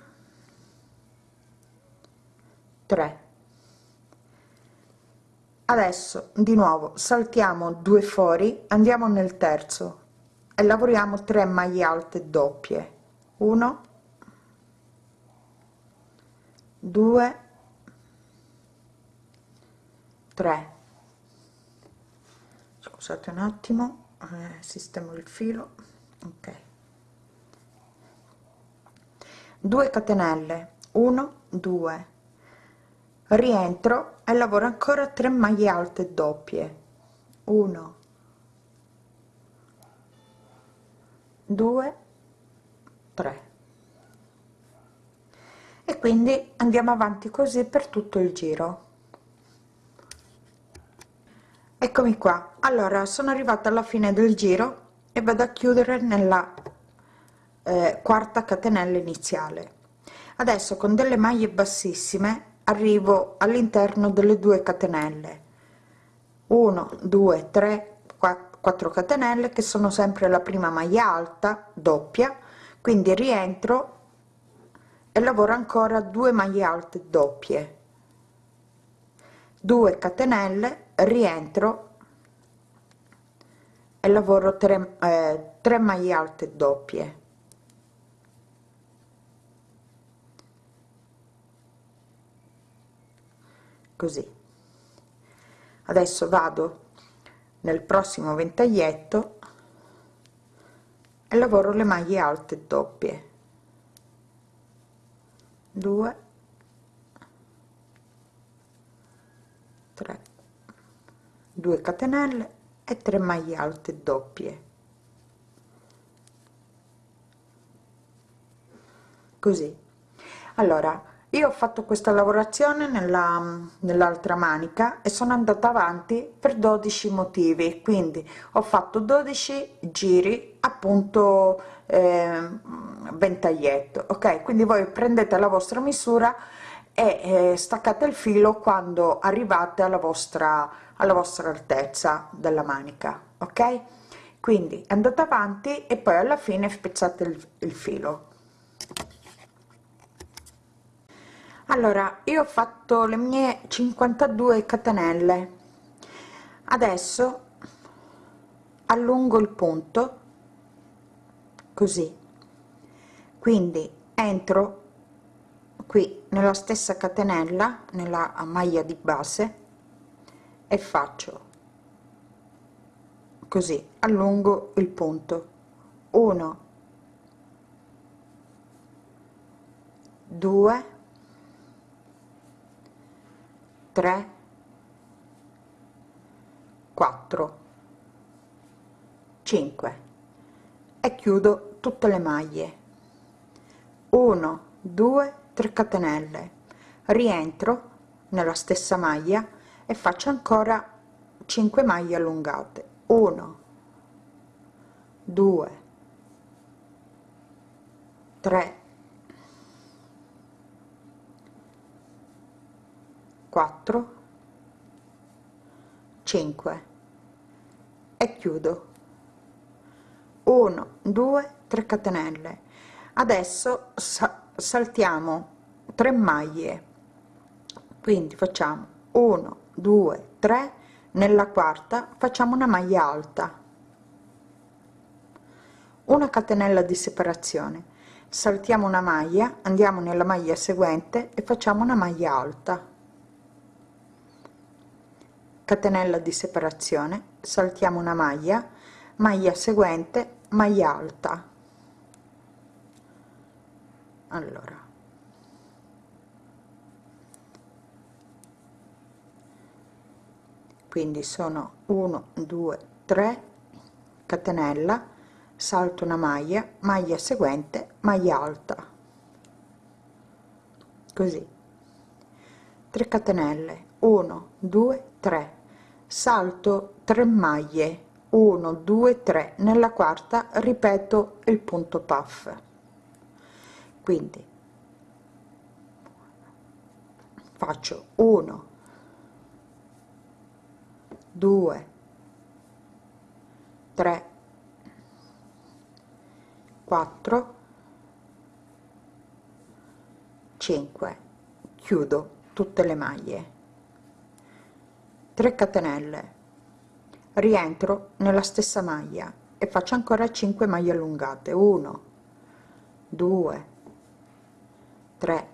3 adesso di nuovo saltiamo due fori andiamo nel terzo e lavoriamo 3 maglie alte doppie. 1 2 3 scusate un attimo eh, sistemo il filo. Ok 2 catenelle. 1 2 rientro e lavoro ancora 3 maglie alte doppie. 1 2 3 e quindi andiamo avanti così per tutto il giro. Eccomi qua. Allora sono arrivata alla fine del giro e vado a chiudere nella eh, quarta catenella enoziale adesso con delle maglie bassissime arrivo all'interno delle due catenelle. 1 2 3 4 catenelle che sono sempre la prima maglia alta doppia. Quindi rientro e lavoro ancora 2 maglie alte doppie. 2 catenelle rientro e lavoro 3 eh, 3 maglie alte doppie così. Adesso vado nel prossimo ventaglietto e lavoro le maglie alte doppie. 2 3 2 catenelle e 3 maglie alte doppie. Così. Allora io ho fatto questa lavorazione nella nell'altra manica e sono andata avanti per 12 motivi. Quindi ho fatto 12 giri appunto eh, ventaglietto ok? Quindi voi prendete la vostra misura e eh, staccate il filo quando arrivate alla vostra alla vostra altezza della manica ok? Quindi andate avanti e poi alla fine spezzate il, il filo allora io ho fatto le mie 52 catenelle. Adesso allungo il punto così. Quindi entro qui nella stessa catenella nella maglia di base e faccio così. Allungo il punto. 1 2 3 4 5 e chiudo tutte le maglie. 1 2 3 catenelle. Rientro nella stessa maglia e faccio ancora 5 maglie allungate. 1 2 3 4 5 e chiudo. 1 2 3 catenelle. Adesso sa saltiamo 3 maglie. Quindi facciamo 1 2 3 nella quarta facciamo una maglia alta. Una catenella di separazione. Saltiamo una maglia andiamo nella maglia seguente e facciamo una maglia alta catenella di separazione saltiamo una maglia maglia seguente maglia alta. Allora. Quindi sono 1 2 3 catenella salto una maglia maglia seguente maglia alta. Così. 3 catenelle 1 2 3 salto 3 maglie 1 2 3 nella quarta ripeto il punto puff. Quindi faccio 1 2 3 4 5 chiudo tutte le maglie 3 catenelle. Rientro nella stessa maglia e faccio ancora 5 maglie allungate. 1 2 3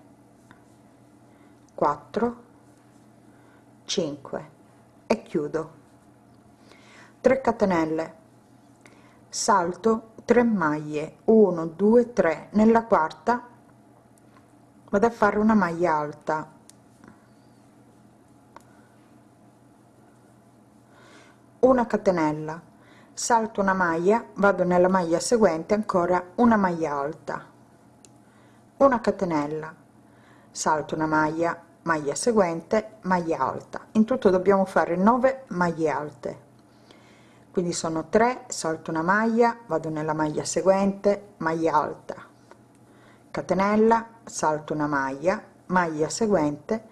4 5 e chiudo. 3 catenelle. Salto 3 maglie. 1 2 3 nella quarta vado a fare una maglia alta una catenella. Salto una maglia vado nella maglia seguente ancora una maglia alta. Una catenella. Salto una maglia maglia seguente maglia alta. In tutto dobbiamo fare 9 maglie alte. Quindi sono 3 salto una maglia vado nella maglia seguente maglia alta. Catenella salto una maglia maglia seguente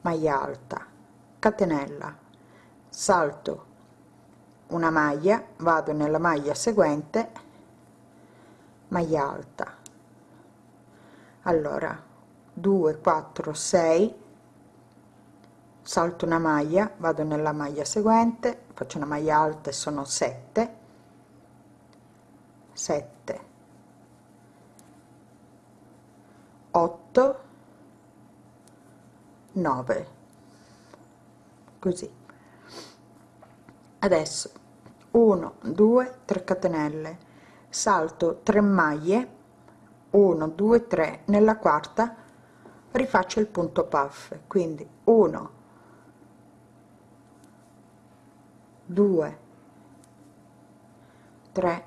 maglia alta. Catenella. Salto una maglia vado nella maglia seguente maglia alta. Allora 2 4 6 salto una maglia vado nella maglia seguente faccio una maglia alta e sono 7 7 8 9 così. Adesso 1 2 3 catenelle. Salto 3 maglie. 1 2 3 nella quarta rifaccio il punto puff. Quindi 1 2 3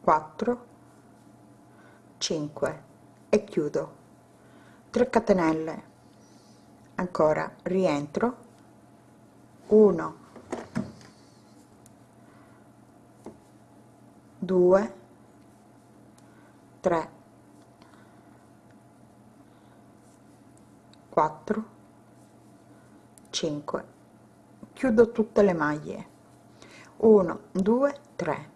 4 5 e chiudo. 3 catenelle. Ancora rientro. 1 2 3 4 5 chiudo tutte le maglie. 1 2 3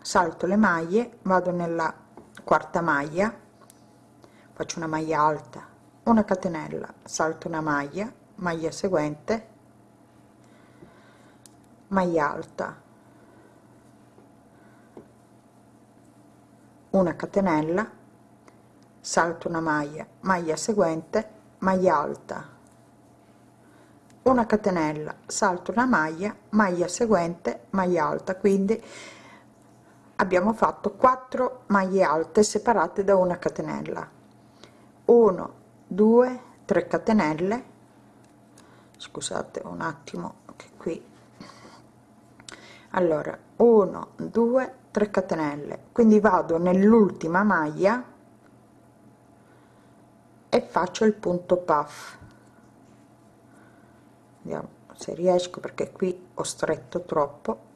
salto le maglie vado nella quarta maglia faccio una maglia alta una catenella salto una maglia maglia seguente maglia alta una catenella salto una maglia maglia seguente maglia alta. Una catenella salto una maglia maglia seguente maglia alta. Quindi abbiamo fatto 4 maglie alte separate da una catenella. 1 2 3 catenelle. Scusate un attimo che qui. Allora 1 2 3 catenelle. Quindi vado nell'ultima maglia e faccio il punto puff. Vediamo se riesco perché qui ho stretto troppo.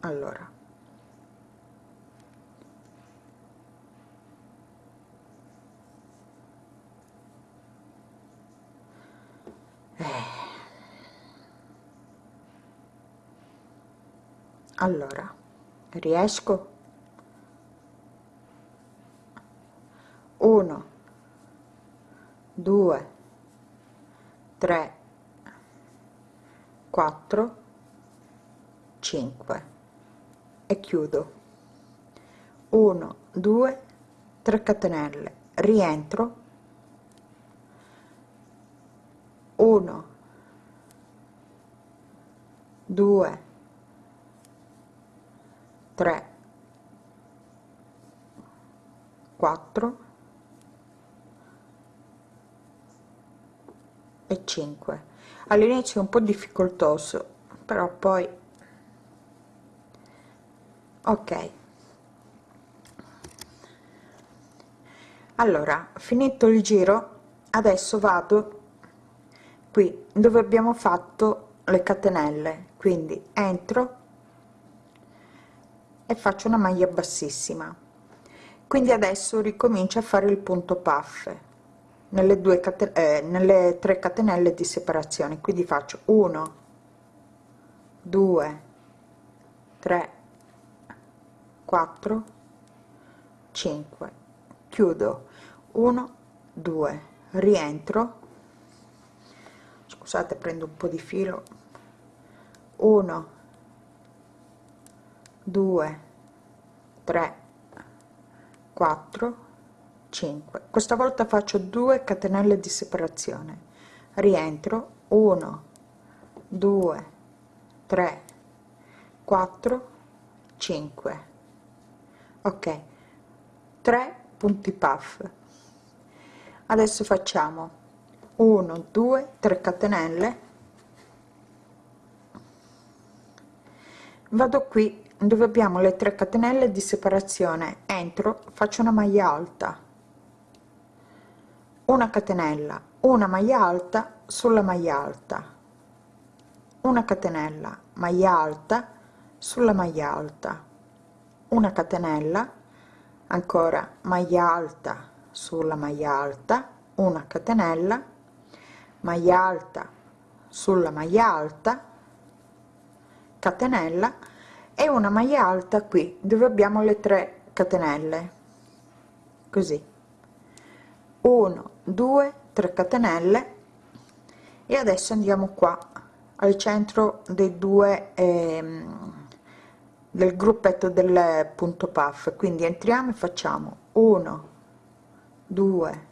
Allora. Eh. Allora riesco? 1 2 3 4 5 e chiudo. 1 2 3 catenelle. Rientro. 1 2 3 4 e 5 all'inizio è un po difficoltoso però poi ok. Allora finito il giro adesso vado qui dove abbiamo fatto le catenelle. Quindi entro e faccio una maglia bassissima. Quindi adesso ricomincio a fare il punto puff nelle due catenelle eh, nelle tre catenelle di separazione. Quindi faccio 1 2 3 4 5 chiudo. 1 2 rientro. Scusate prendo un po di filo. 1 2 3 4 5 questa volta faccio 2 catenelle di separazione. Rientro. 1 2 3 4 5 ok. 3 punti puff. Adesso facciamo 1 2 3 catenelle. Vado qui dove abbiamo le 3 catenelle di separazione. Entro faccio una maglia alta. Una catenella una maglia alta sulla maglia alta. Una catenella maglia alta sulla maglia alta. Una catenella ancora maglia alta sulla maglia alta. Una catenella maglia alta sulla maglia alta. Catenella e una maglia alta qui dove abbiamo le 3 catenelle. Così. 1 2 3 catenelle. E adesso andiamo qua al centro dei due ehm, del gruppetto del punto puff. Quindi entriamo e facciamo 1 2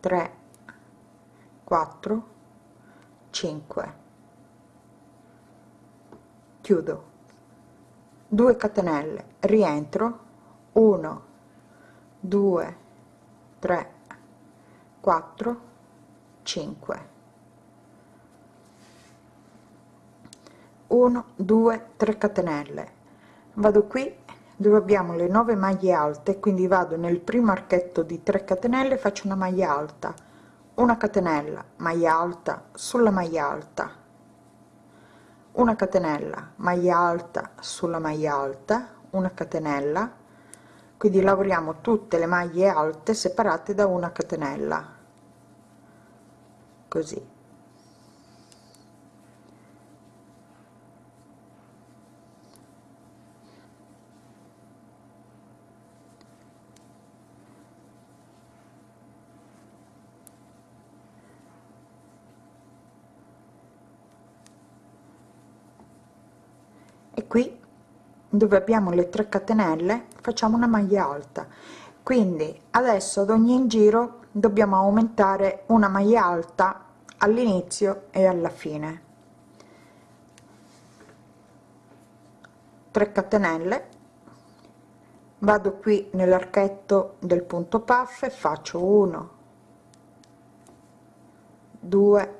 3 4 5 chiudo 2 catenelle rientro 1 2 3 4 5 1 2 3 catenelle. Vado qui dove abbiamo le 9 maglie alte quindi vado nel primo archetto di 3 catenelle faccio una maglia alta. Una catenella maglia alta sulla maglia alta una catenella maglia alta sulla maglia alta una catenella. Quindi lavoriamo tutte le maglie alte separate da una catenella. Così e qui dove abbiamo le 3 catenelle facciamo una maglia alta. Quindi adesso ad ogni giro dobbiamo aumentare una maglia alta all'inizio e alla fine. 3 catenelle. Vado qui nell'archetto del punto puff e faccio 1 2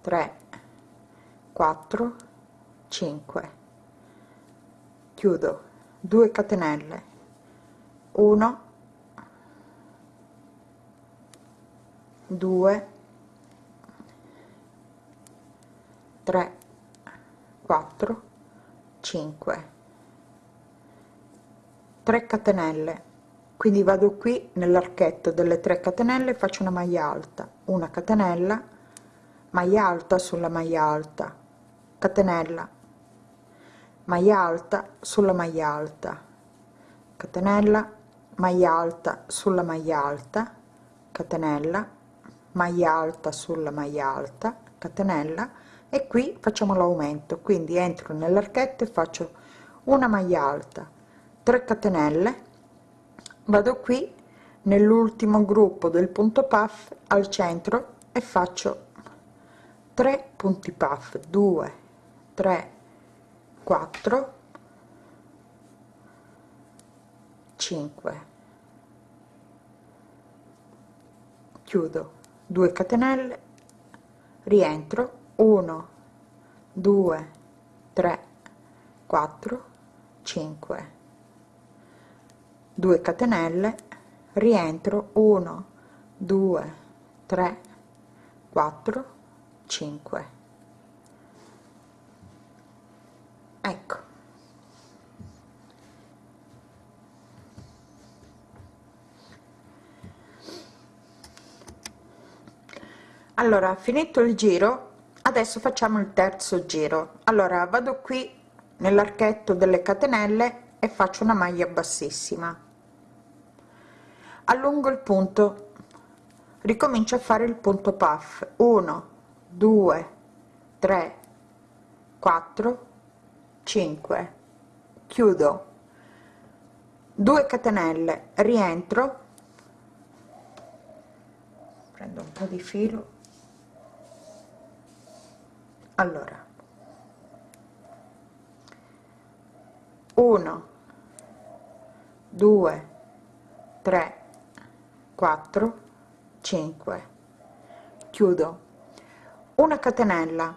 3 4 5 chiudo. 2 catenelle. 1 2 3 4 5 3 catenelle. Quindi vado qui nell'archetto delle 3 catenelle faccio una maglia alta. Una catenella. Maglia alta sulla maglia alta. Catenella maglia alta sulla maglia alta. Catenella maglia alta sulla maglia alta. Catenella maglia alta sulla maglia alta. Catenella e qui facciamo l'aumento. Quindi entro nell'archetto e faccio una maglia alta. 3 catenelle. Vado qui nell'ultimo gruppo del punto puff al centro e faccio 3 punti puff. 2 3 4 5 chiudo. 2 catenelle. Rientro. 1 2 3 4 5 2 catenelle. Rientro. 1 2 3 4 5 ecco. Allora finito il giro adesso facciamo il terzo giro. Allora vado qui nell'archetto delle catenelle e faccio una maglia bassissima. Allungo il punto. Ricomincio a fare il punto puff. 1 2 3 4 5 chiudo. 2 catenelle. Rientro. Prendo un po di filo. Allora. 1 2 3 4 5 chiudo. Una catenella.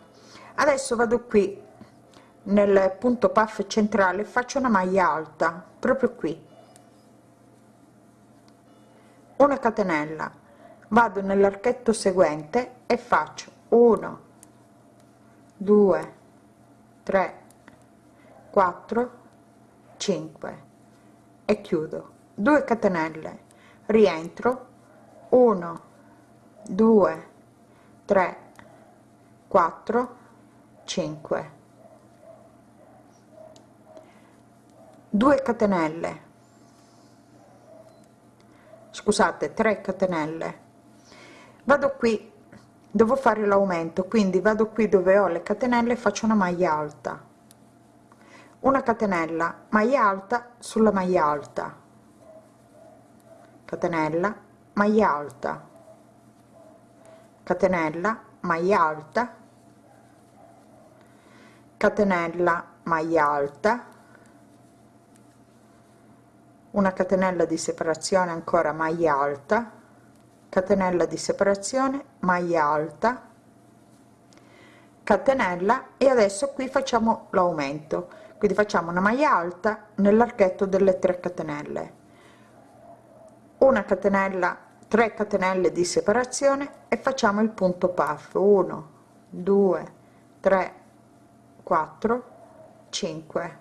Adesso vado qui nel punto puff centrale faccio una maglia alta proprio qui. Una catenella. Vado nell'archetto seguente e faccio 1 2 3 4 5 e chiudo. 2 catenelle. Rientro. 1 2 3 4 5 2 catenelle. Scusate 3 catenelle. Vado qui devo fare l'aumento quindi vado qui dove ho le catenelle faccio una maglia alta. Una catenella maglia alta sulla maglia alta. Catenella maglia alta. Catenella maglia alta. Catenella maglia alta una catenella di separazione ancora maglia alta catenella di separazione maglia alta catenella e adesso qui facciamo l'aumento. Quindi facciamo una maglia alta nell'archetto delle 3 catenelle. Una catenella 3 catenelle di separazione e facciamo il punto puff. 1 2 3 4 5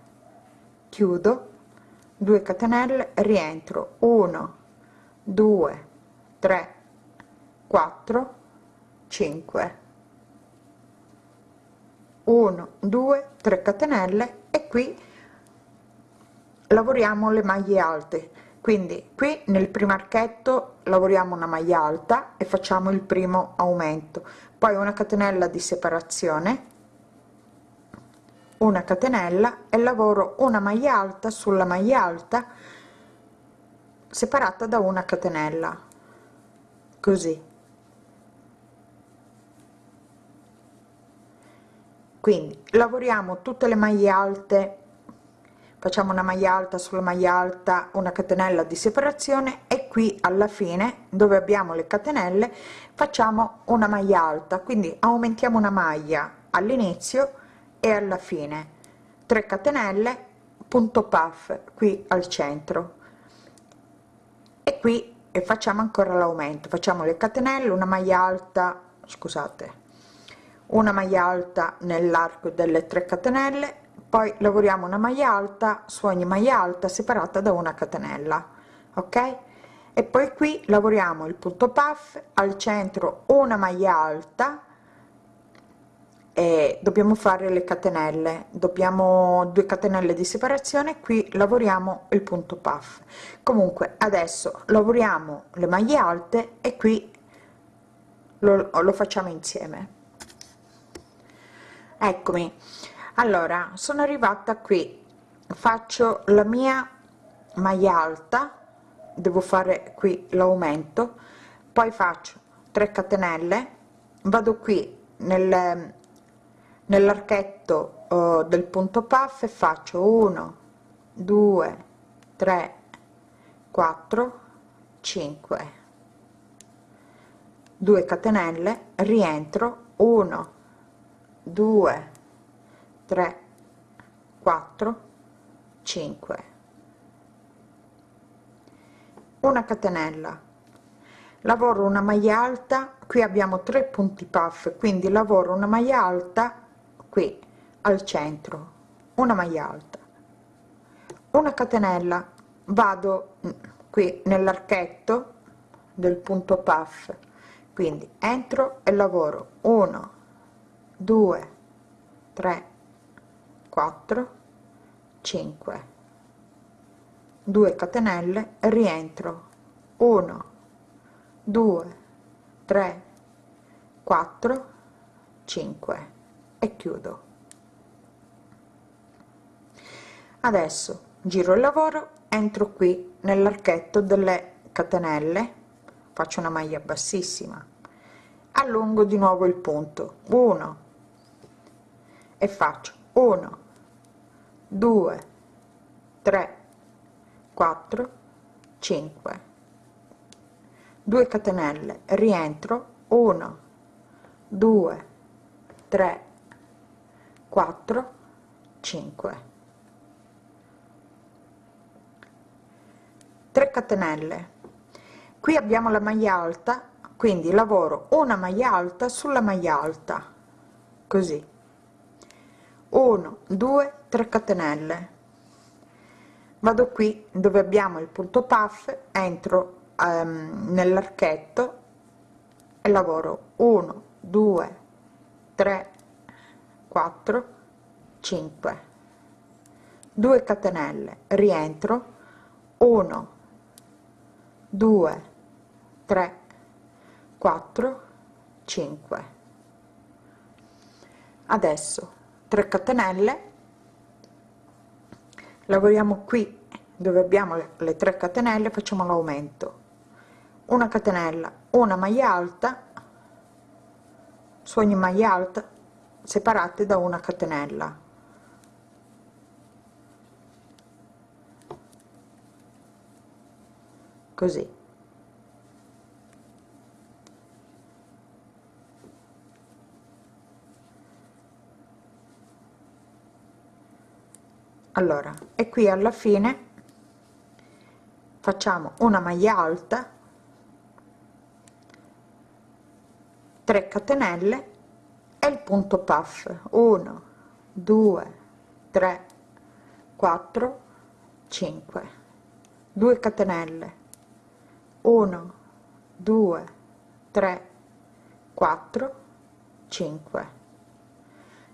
chiudo 2 catenelle rientro. 1 2 3 4 5 1 2 3 catenelle e qui lavoriamo le maglie alte. Quindi qui nel primo archetto lavoriamo una maglia alta e facciamo il primo aumento. Poi una catenella di separazione una catenella e lavoro una maglia alta sulla maglia alta separata da una catenella. Così. Quindi lavoriamo tutte le maglie alte. Facciamo una maglia alta sulla maglia alta una catenella di separazione e qui alla fine dove abbiamo le catenelle facciamo una maglia alta. Quindi aumentiamo una maglia all'inizio e alla fine 3 catenelle punto puff qui al centro. E qui e facciamo ancora l'aumento. Facciamo le catenelle una maglia alta scusate una maglia alta nell'arco delle 3 catenelle poi lavoriamo una maglia alta su ogni maglia alta separata da una catenella ok? E poi qui lavoriamo il punto puff al centro una maglia alta e dobbiamo fare le catenelle. Dobbiamo 2 catenelle di separazione qui lavoriamo il punto puff. Comunque adesso lavoriamo le maglie alte e qui lo, lo facciamo insieme. Eccomi. Allora sono arrivata qui. Faccio la mia maglia alta. Devo fare qui l'aumento. Poi faccio 3 catenelle. Vado qui nel nell'archetto uh, del punto puff e faccio 1 2 3 4 5 2 catenelle rientro 1 2 3 4 5 una catenella. Lavoro una maglia alta qui abbiamo tre punti puff quindi lavoro una maglia alta qui al centro una maglia alta. Una catenella vado qui nell'archetto del punto puff. Quindi entro e lavoro. 1 2 3 4 5 2 catenelle rientro. 1 2 3 4 5 e chiudo. Adesso giro il lavoro entro qui nell'archetto delle catenelle faccio una maglia bassissima allungo di nuovo il punto 1 e faccio 1 2 3 4 5 2 catenelle rientro 1 2 3 4 5 3 catenelle. Qui abbiamo la maglia alta quindi lavoro una maglia alta sulla maglia alta così. 1 2 3 catenelle. Vado qui dove abbiamo il punto puff entro um, nell'archetto e lavoro 1 2 3 4 5 2 catenelle rientro. 1 2 3 4 5 adesso 3 catenelle. Lavoriamo qui dove abbiamo le 3 catenelle facciamo l'aumento. Una catenella una maglia alta. Su ogni maglia alta separate da una catenella. Così. Allora e qui alla fine facciamo una maglia alta 3 catenelle e il punto puff 1 2 3 4 5 2 catenelle. 1 2 3 4 5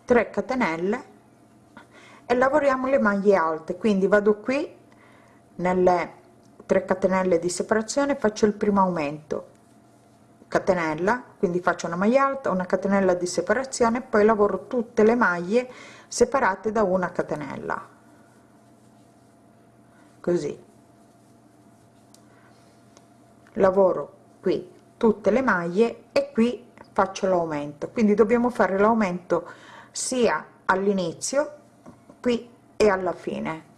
3 catenelle e lavoriamo le maglie alte. Quindi vado qui nelle 3 catenelle di separazione faccio il primo aumento catenella quindi faccio una maglia alta una catenella di separazione poi lavoro tutte le maglie separate da una catenella. Così. Lavoro qui tutte le maglie e qui faccio l'aumento. Quindi dobbiamo fare l'aumento sia all'inizio qui e alla fine.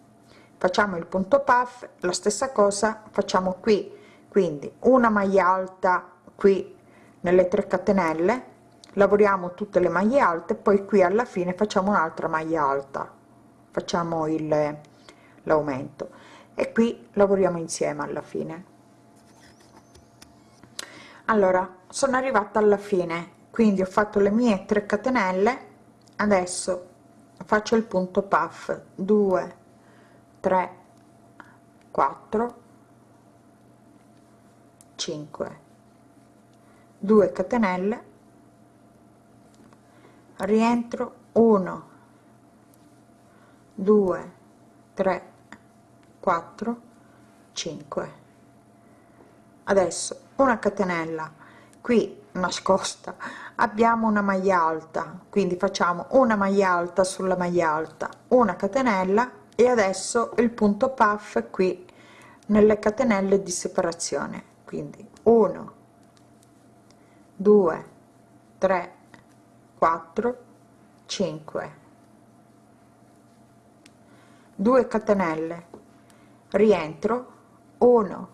Facciamo il punto puff la stessa cosa facciamo qui. Quindi una maglia alta qui nelle 3 catenelle lavoriamo tutte le maglie alte poi qui alla fine facciamo un'altra maglia alta. Facciamo il l'aumento. E qui lavoriamo insieme alla fine. Allora sono arrivata alla fine. Quindi ho fatto le mie 3 catenelle. Adesso faccio il punto puff. 2 3 4 5 2 catenelle rientro 1 2 3 4 5 adesso una catenella qui nascosta abbiamo una maglia alta quindi facciamo una maglia alta sulla maglia alta una catenella e adesso il punto puff qui nelle catenelle di separazione quindi 1 2 3 4 5 2 catenelle. Rientro. 1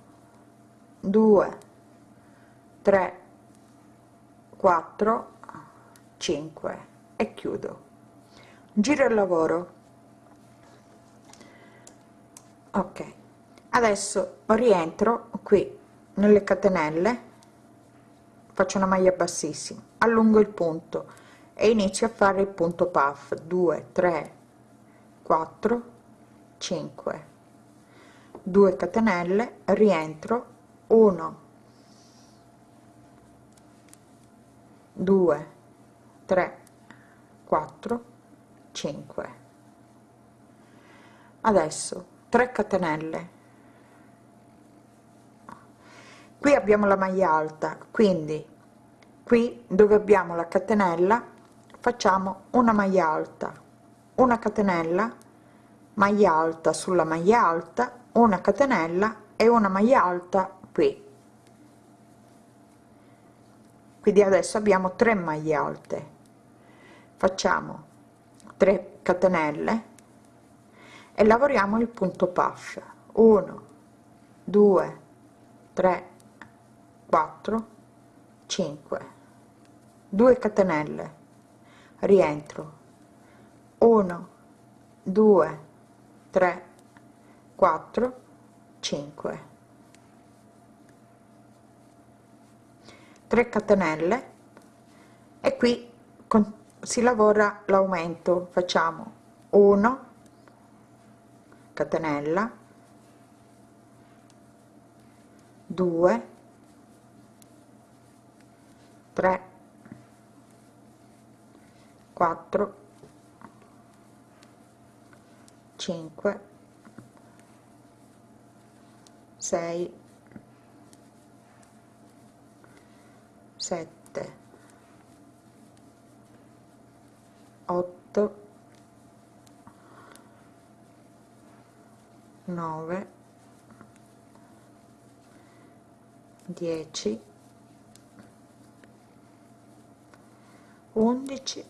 2 3 4 5 e chiudo. Giro il lavoro. Ok. Adesso rientro qui nelle catenelle faccio una maglia bassissima allungo il punto e inizio a fare il punto puff. 2 3 4 5 2 catenelle rientro. 1 2 3 4 5 adesso 3 catenelle qui abbiamo la maglia alta quindi qui dove abbiamo la catenella facciamo una maglia alta una catenella maglia alta sulla maglia alta una catenella e una maglia alta qui. Quindi adesso abbiamo 3 maglie alte. Facciamo 3 catenelle e lavoriamo il punto puff 1 2 3 4 5 2 catenelle rientro 1 2 3 4 5 3 catenelle e qui con, si lavora l'aumento facciamo 1 catenella 2 3 4 5 6 7 8 9 10 11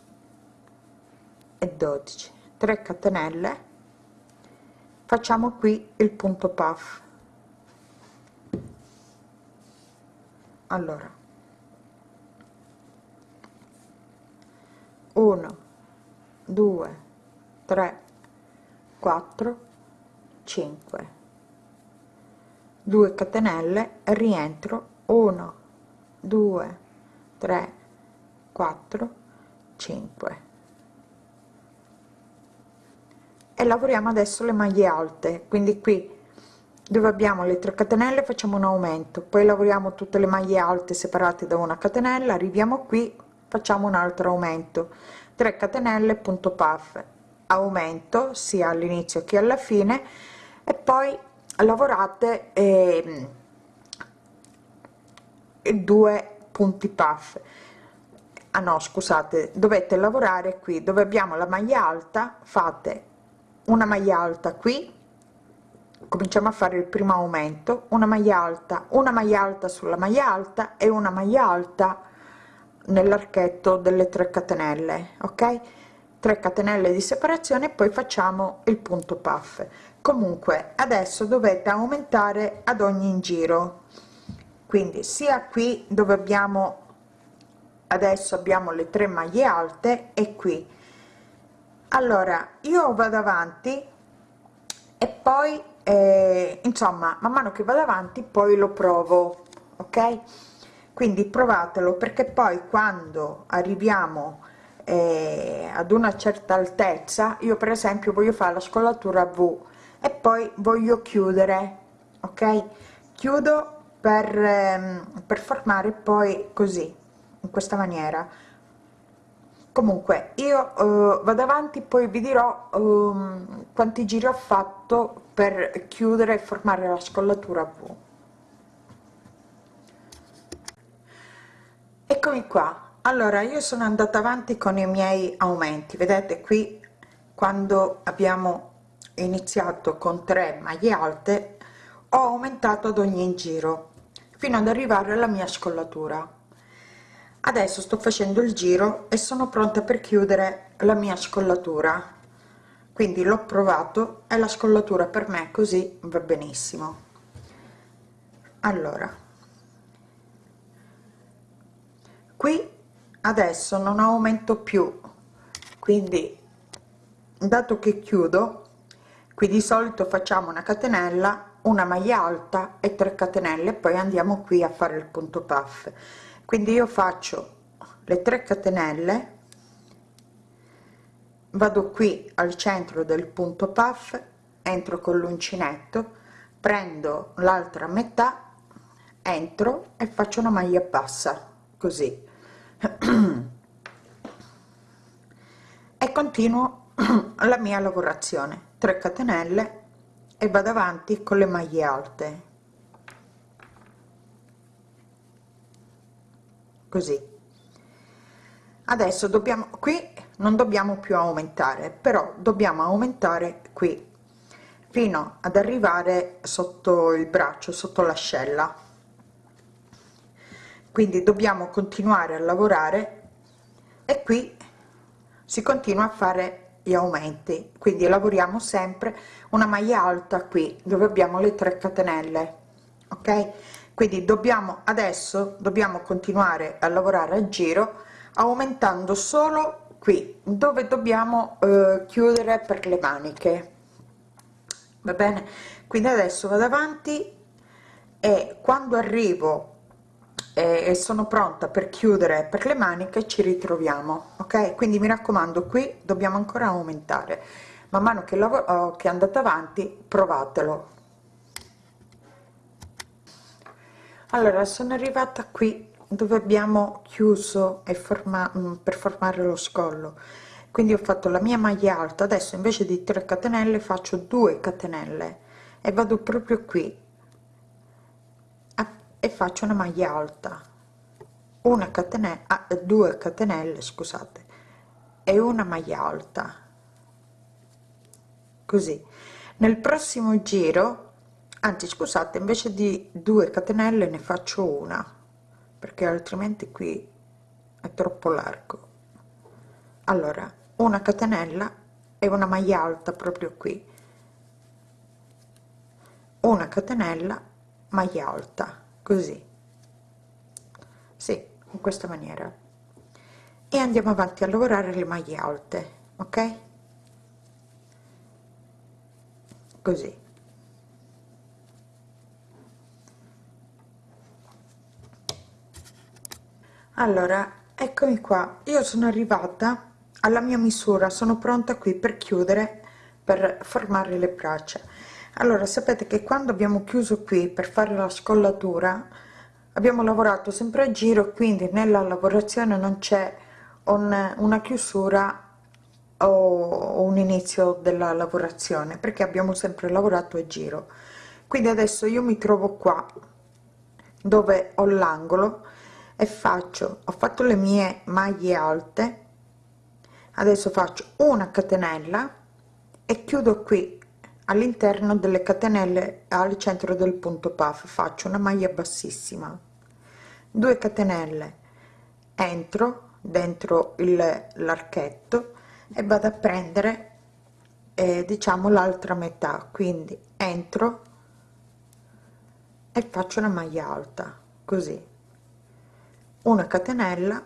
e 12 3 catenelle. Facciamo qui il punto puff. Allora. 1 2 3 4 5 2 catenelle rientro. 1 2 3 4 5 e lavoriamo adesso le maglie alte quindi qui dove abbiamo le 3 catenelle facciamo un aumento poi lavoriamo tutte le maglie alte separate da una catenella arriviamo qui facciamo un altro aumento. 3 catenelle punto puff aumento sia all'inizio che alla fine e poi lavorate eh, due punti puff ah no scusate dovete lavorare qui dove abbiamo la maglia alta fate una maglia alta qui cominciamo a fare il primo aumento una maglia alta una maglia alta sulla maglia alta e una maglia alta nell'archetto delle 3 catenelle ok? 3 catenelle di separazione poi facciamo il punto puff. Comunque adesso dovete aumentare ad ogni giro. Quindi sia qui dove abbiamo adesso abbiamo le tre maglie alte e qui. Allora io vado avanti e poi eh, insomma man mano che vado avanti poi lo provo ok? Quindi provatelo perché poi quando arriviamo eh, ad una certa altezza io per esempio voglio fare la scollatura v e poi voglio chiudere ok? Chiudo per, ehm, per formare poi così in questa maniera. Comunque io eh, vado avanti poi vi dirò um, quanti giri ho fatto per chiudere e formare la scollatura V. Eccomi qua. Allora io sono andata avanti con i miei aumenti. Vedete qui quando abbiamo iniziato con 3 maglie alte ho aumentato ad ogni giro fino ad arrivare alla mia scollatura adesso sto facendo il giro e sono pronta per chiudere la mia scollatura. Quindi l'ho provato e la scollatura per me così va benissimo. Allora. Qui adesso non aumento più. Quindi dato che chiudo qui di solito facciamo una catenella una maglia alta e 3 catenelle poi andiamo qui a fare il punto puff quindi io faccio le 3 catenelle vado qui al centro del punto puff entro con l'uncinetto prendo l'altra metà entro e faccio una maglia bassa così. E continuo la mia lavorazione. 3 catenelle e vado avanti con le maglie alte così. Adesso dobbiamo qui non dobbiamo più aumentare però dobbiamo aumentare qui fino ad arrivare sotto il braccio sotto l'ascella. Quindi dobbiamo continuare a lavorare e qui si continua a fare gli aumenti. Quindi lavoriamo sempre una maglia alta qui dove abbiamo le 3 catenelle ok quindi dobbiamo adesso dobbiamo continuare a lavorare a giro aumentando solo qui dove dobbiamo eh, chiudere per le maniche. Va bene? Quindi adesso vado avanti e quando arrivo eh, e sono pronta per chiudere per le maniche ci ritroviamo ok? Quindi mi raccomando qui dobbiamo ancora aumentare. Man mano che lavoro che andate avanti provatelo allora sono arrivata qui dove abbiamo chiuso e forma mm, per formare lo scollo. Quindi ho fatto la mia maglia alta adesso invece di 3 catenelle faccio 2 catenelle e vado proprio qui. E faccio una maglia alta. Una catenella ah, due catenelle scusate. E una maglia alta. Così. Nel prossimo giro anzi scusate invece di 2 catenelle ne faccio una perché altrimenti qui è troppo largo. Allora una catenella e una maglia alta proprio qui. Una catenella maglia alta così. Sì in questa maniera. E andiamo avanti a lavorare le maglie alte ok? Così allora eccomi qua. Io sono arrivata alla mia misura. Sono pronta qui per chiudere per formare le braccia. Allora sapete che quando abbiamo chiuso qui per fare la scollatura abbiamo lavorato sempre a giro quindi nella lavorazione non c'è un, una chiusura o un inizio della lavorazione perché abbiamo sempre lavorato a giro. Quindi adesso io mi trovo qua dove ho l'angolo e faccio ho fatto le mie maglie alte adesso faccio una catenella e chiudo qui all'interno delle catenelle al centro del punto puff. Faccio una maglia bassissima. 2 catenelle entro dentro l'archetto e vado a prendere eh, diciamo l'altra metà. Quindi entro e faccio una maglia alta così una catenella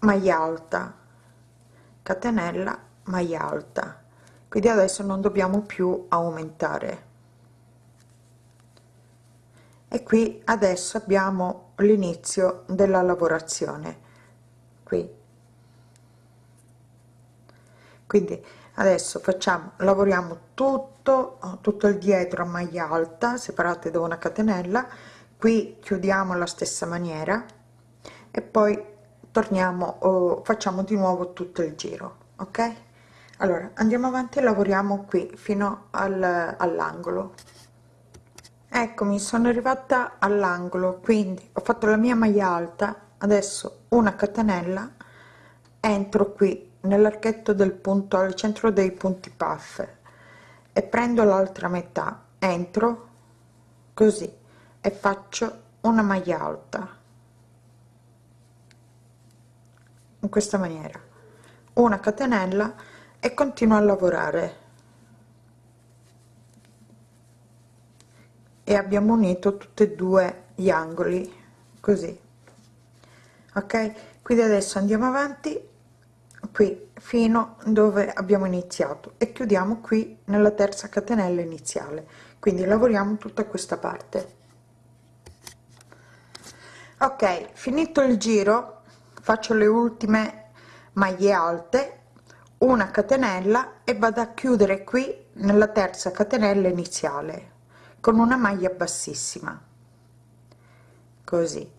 maglia alta catenella maglia alta. Quindi adesso non dobbiamo più aumentare. E qui adesso abbiamo l'inizio della lavorazione. Qui. Quindi adesso facciamo lavoriamo tutto tutto il dietro a maglia alta separate da una catenella qui chiudiamo alla stessa maniera e poi torniamo o facciamo di nuovo tutto il giro ok? Allora andiamo avanti e lavoriamo qui fino al, all'angolo. Eccomi sono arrivata all'angolo quindi ho fatto la mia maglia alta adesso una catenella entro qui nell'archetto del punto al centro dei punti puff e prendo l'altra metà entro così e faccio una maglia alta. In questa maniera. Una catenella e continuo a lavorare. E abbiamo unito tutti e due gli angoli così. Ok? Quindi adesso andiamo avanti qui fino dove abbiamo iniziato. E chiudiamo qui nella terza catenella iniziale. Quindi lavoriamo tutta questa parte ok finito il giro faccio le ultime maglie alte una catenella e vado a chiudere qui nella terza catenella iniziale con una maglia bassissima. Così.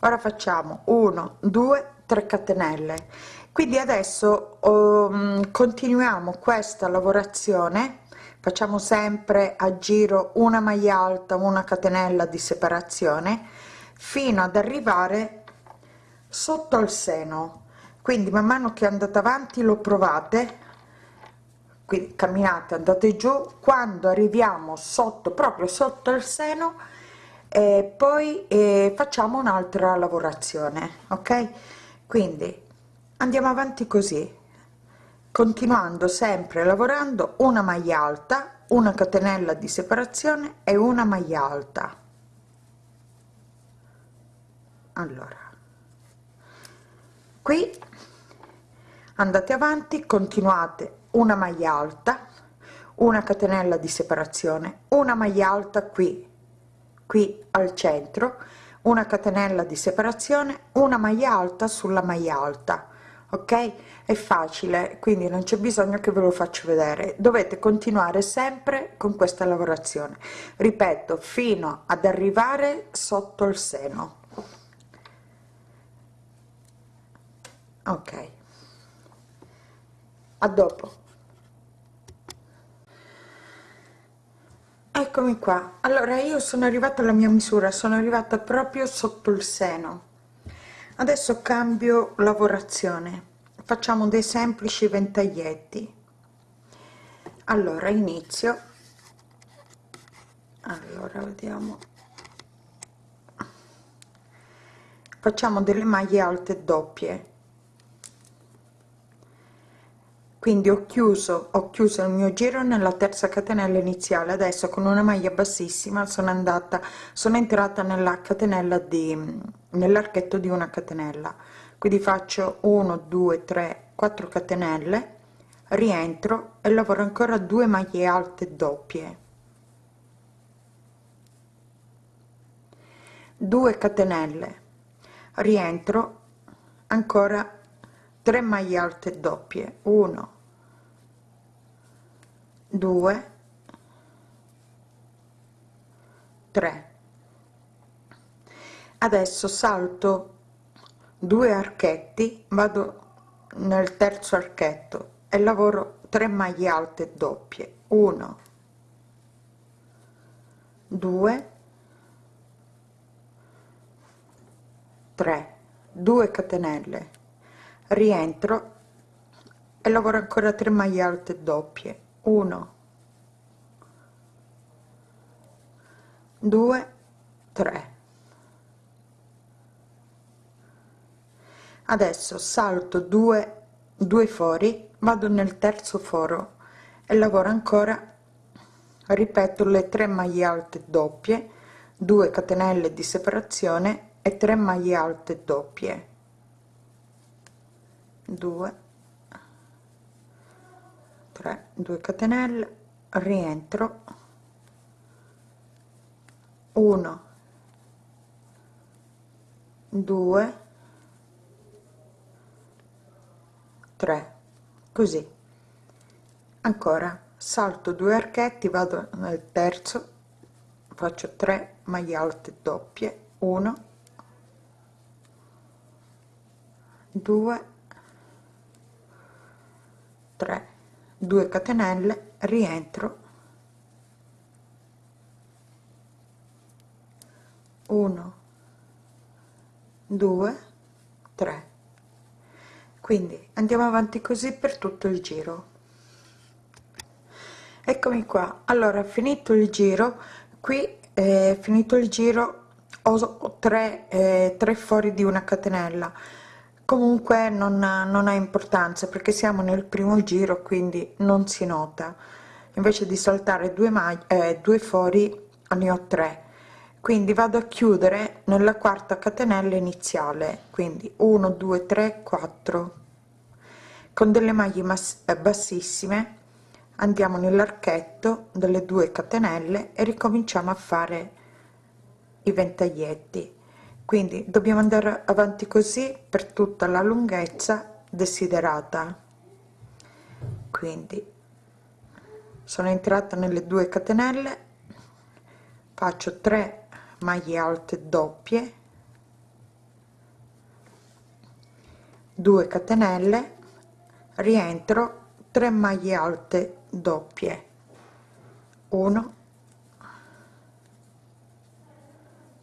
Ora facciamo 1 2 3 catenelle. Quindi adesso um, continuiamo questa lavorazione. Facciamo sempre a giro una maglia alta una catenella di separazione fino ad arrivare sotto al seno. Quindi man mano che andate avanti lo provate quindi camminate andate giù quando arriviamo sotto proprio sotto il seno e poi eh, facciamo un'altra lavorazione ok? Quindi andiamo avanti così continuando sempre lavorando una maglia alta una catenella di separazione e una maglia alta allora qui andate avanti continuate una maglia alta una catenella di separazione una maglia alta qui qui al centro una catenella di separazione una maglia alta sulla maglia alta ok? È facile quindi non c'è bisogno che ve lo faccio vedere. Dovete continuare sempre con questa lavorazione. Ripeto fino ad arrivare sotto il seno ok. A dopo. Eccomi qua. Allora io sono arrivata alla mia misura sono arrivata proprio sotto il seno. Adesso cambio lavorazione. Facciamo dei semplici ventaglietti. Allora inizio. Allora vediamo. Facciamo delle maglie alte doppie quindi ho chiuso ho chiuso il mio giro nella terza catenella iniziale adesso con una maglia bassissima sono andata sono entrata nella catenella di nell'archetto di una catenella. Quindi faccio 1 2 3 4 catenelle rientro e lavoro ancora due maglie alte doppie. 2 catenelle rientro ancora 3 maglie alte doppie. 1 2 3 adesso salto due archetti vado nel terzo archetto e lavoro 3 maglie alte doppie. 1 2 3 2 catenelle. Rientro e lavoro ancora 3 maglie alte doppie 1 2 3 adesso salto 2 2 fori vado nel terzo foro e lavoro ancora ripeto le 3 maglie alte doppie 2 catenelle di separazione e 3 maglie alte doppie. 2 3 2 catenelle rientro. 1 2 3 così. Ancora salto due archetti vado nel terzo faccio 3 maglie alte doppie. 1 2 3 2 catenelle rientro. 1 2 3 quindi andiamo avanti così per tutto il giro. Eccomi qua. Allora finito il giro qui è finito il giro o tre, eh, tre fori di una catenella comunque non, non ha importanza perché siamo nel primo giro quindi non si nota. Invece di saltare due maglie eh, due fori ne ho tre. Quindi vado a chiudere nella quarta catenella iniziale. Quindi 1 2 3 4 con delle maglie eh, bassissime andiamo nell'archetto delle due catenelle e ricominciamo a fare i ventaglietti quindi dobbiamo andare avanti così per tutta la lunghezza desiderata. Quindi sono entrata nelle due catenelle faccio 3 maglie alte doppie 2 catenelle rientro 3 maglie alte doppie. 1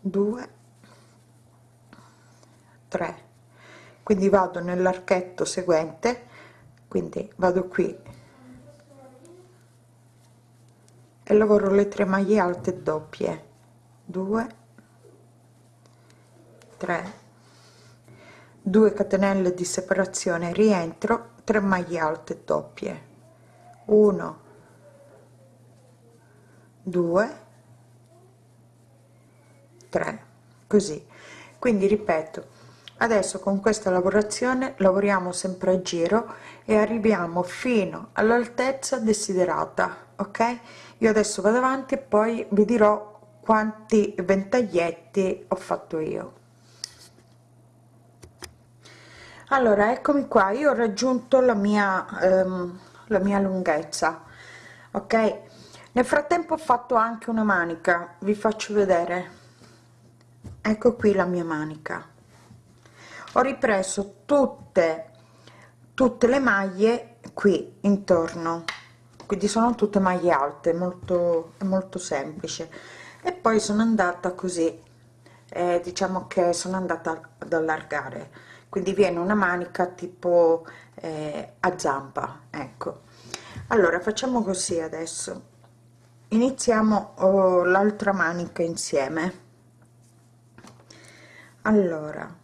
2 3 quindi vado nell'archetto seguente quindi vado qui. E lavoro le tre maglie alte doppie. 2 3 2 catenelle di separazione rientro 3 maglie alte doppie. 1 2 3 così. Quindi ripeto adesso con questa lavorazione lavoriamo sempre a giro e arriviamo fino all'altezza desiderata ok? Io adesso vado avanti e poi vi dirò quanti ventaglietti ho fatto io. Allora eccomi qua. Io ho raggiunto la mia ehm, la mia lunghezza ok? Nel frattempo ho fatto anche una manica. Vi faccio vedere. Ecco qui la mia manica ho ripreso tutte tutte le maglie qui intorno. Quindi sono tutte maglie alte molto molto semplice. E poi sono andata così eh, diciamo che sono andata ad allargare. Quindi viene una manica tipo eh, a zampa ecco. Allora facciamo così adesso. Iniziamo oh, l'altra manica insieme. Allora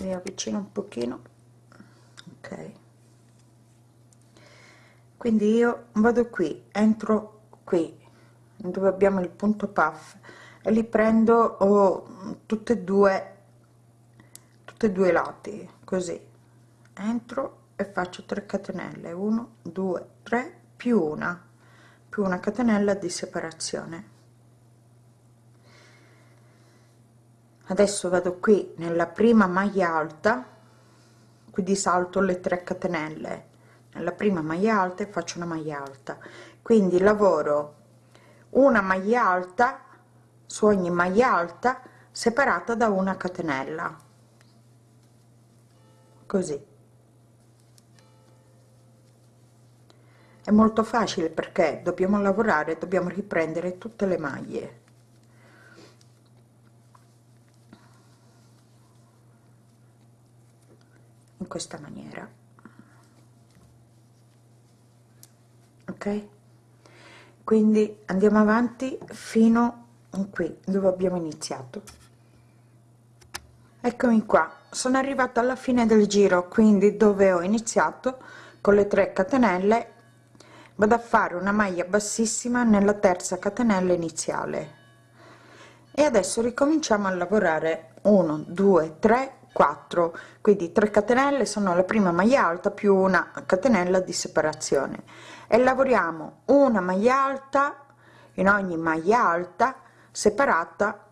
mi avvicino un pochino. Ok. Quindi io vado qui entro qui dove abbiamo il punto puff e li prendo oh, tutte e due tutte e due lati così. Entro e faccio 3 catenelle. 1 2 3 più una più una catenella di separazione adesso vado qui nella prima maglia alta quindi salto le 3 catenelle. Nella prima maglia alta e faccio una maglia alta. Quindi lavoro una maglia alta su ogni maglia alta separata da una catenella. Così. È molto facile perché dobbiamo lavorare dobbiamo riprendere tutte le maglie questa maniera. Ok? Quindi andiamo avanti fino qui dove abbiamo iniziato. Eccomi qua. Sono arrivata alla fine del giro quindi dove ho iniziato con le 3 catenelle vado a fare una maglia bassissima nella terza catenella iniziale. E adesso ricominciamo a lavorare. 1 2 3 4 quindi 3 catenelle sono la prima maglia alta più una catenella di separazione. E lavoriamo una maglia alta in ogni maglia alta separata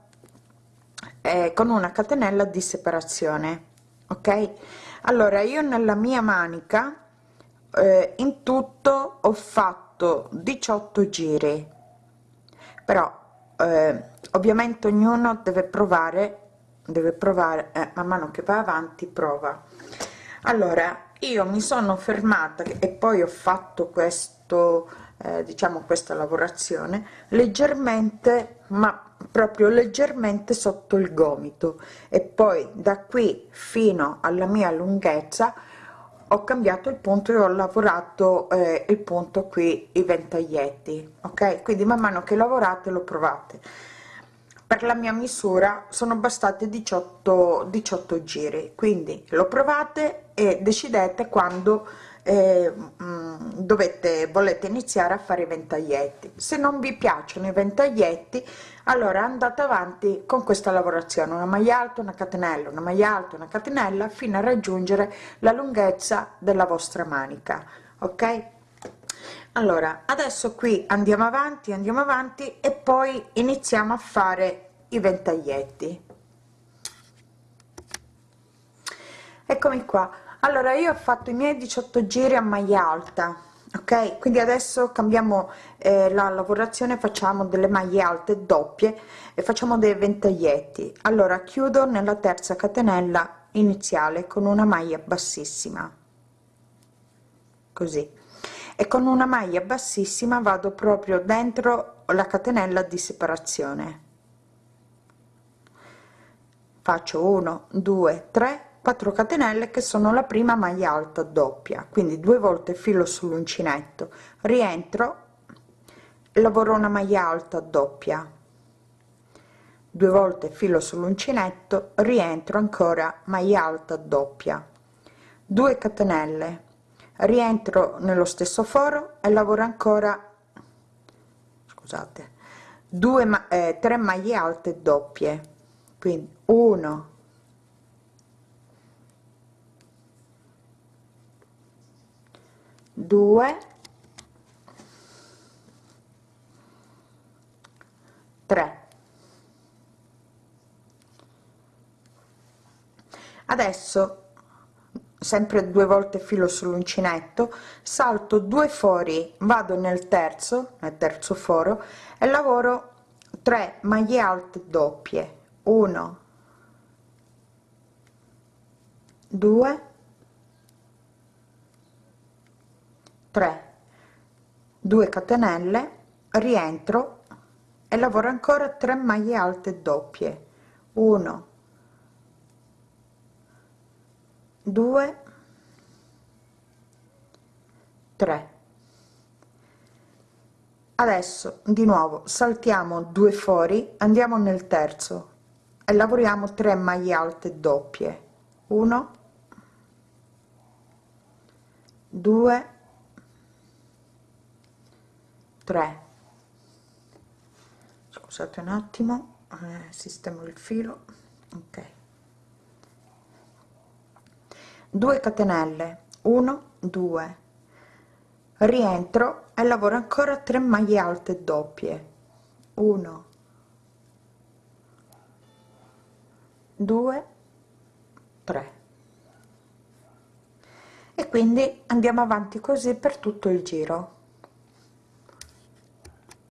eh, con una catenella di separazione ok? Allora io nella mia manica eh, in tutto ho fatto 18 giri. Però eh, ovviamente ognuno deve provare deve provare eh, man mano che va avanti prova. Allora io mi sono fermata e poi ho fatto questo eh, diciamo questa lavorazione leggermente ma proprio leggermente sotto il gomito. E poi da qui fino alla mia lunghezza ho cambiato il punto e ho lavorato eh, il punto qui i ventaglietti ok? Quindi man mano che lavorate lo provate per la mia misura sono bastate 18 18 giri quindi lo provate e decidete quando eh, mm, dovete volete iniziare a fare i ventaglietti. Se non vi piacciono i ventaglietti allora andate avanti con questa lavorazione. Una maglia alta una catenella una maglia alta una catenella fino a raggiungere la lunghezza della vostra manica ok allora adesso qui andiamo avanti andiamo avanti e poi iniziamo a fare i ventaglietti. Eccomi qua. Allora io ho fatto i miei 18 giri a maglia alta ok? Quindi adesso cambiamo eh, la lavorazione facciamo delle maglie alte doppie e facciamo dei ventaglietti. Allora chiudo nella terza catenella iniziale con una maglia bassissima. Così e con una maglia bassissima vado proprio dentro la catenella di separazione. Faccio 1 2 3 4 catenelle che sono la prima maglia alta doppia quindi due volte filo sull'uncinetto. Rientro lavoro una maglia alta doppia. Due volte filo sull'uncinetto rientro ancora maglia alta doppia. 2 catenelle rientro nello stesso foro e lavoro ancora scusate 2 ma eh, 3 maglie alte doppie. Quindi 1 2 3 adesso sempre due volte filo sull'uncinetto salto due fori vado nel terzo nel terzo foro e lavoro 3 maglie alte doppie. 1 2 3 2 catenelle rientro e lavoro ancora 3 maglie alte doppie. 1 2 3 adesso di nuovo saltiamo due fori andiamo nel terzo e lavoriamo 3 maglie alte doppie. 1 2 3 scusate un attimo eh, sistemo il filo. Ok 2 catenelle 1 2 rientro e lavoro ancora 3 maglie alte doppie. 1 2 3 e quindi andiamo avanti così per tutto il giro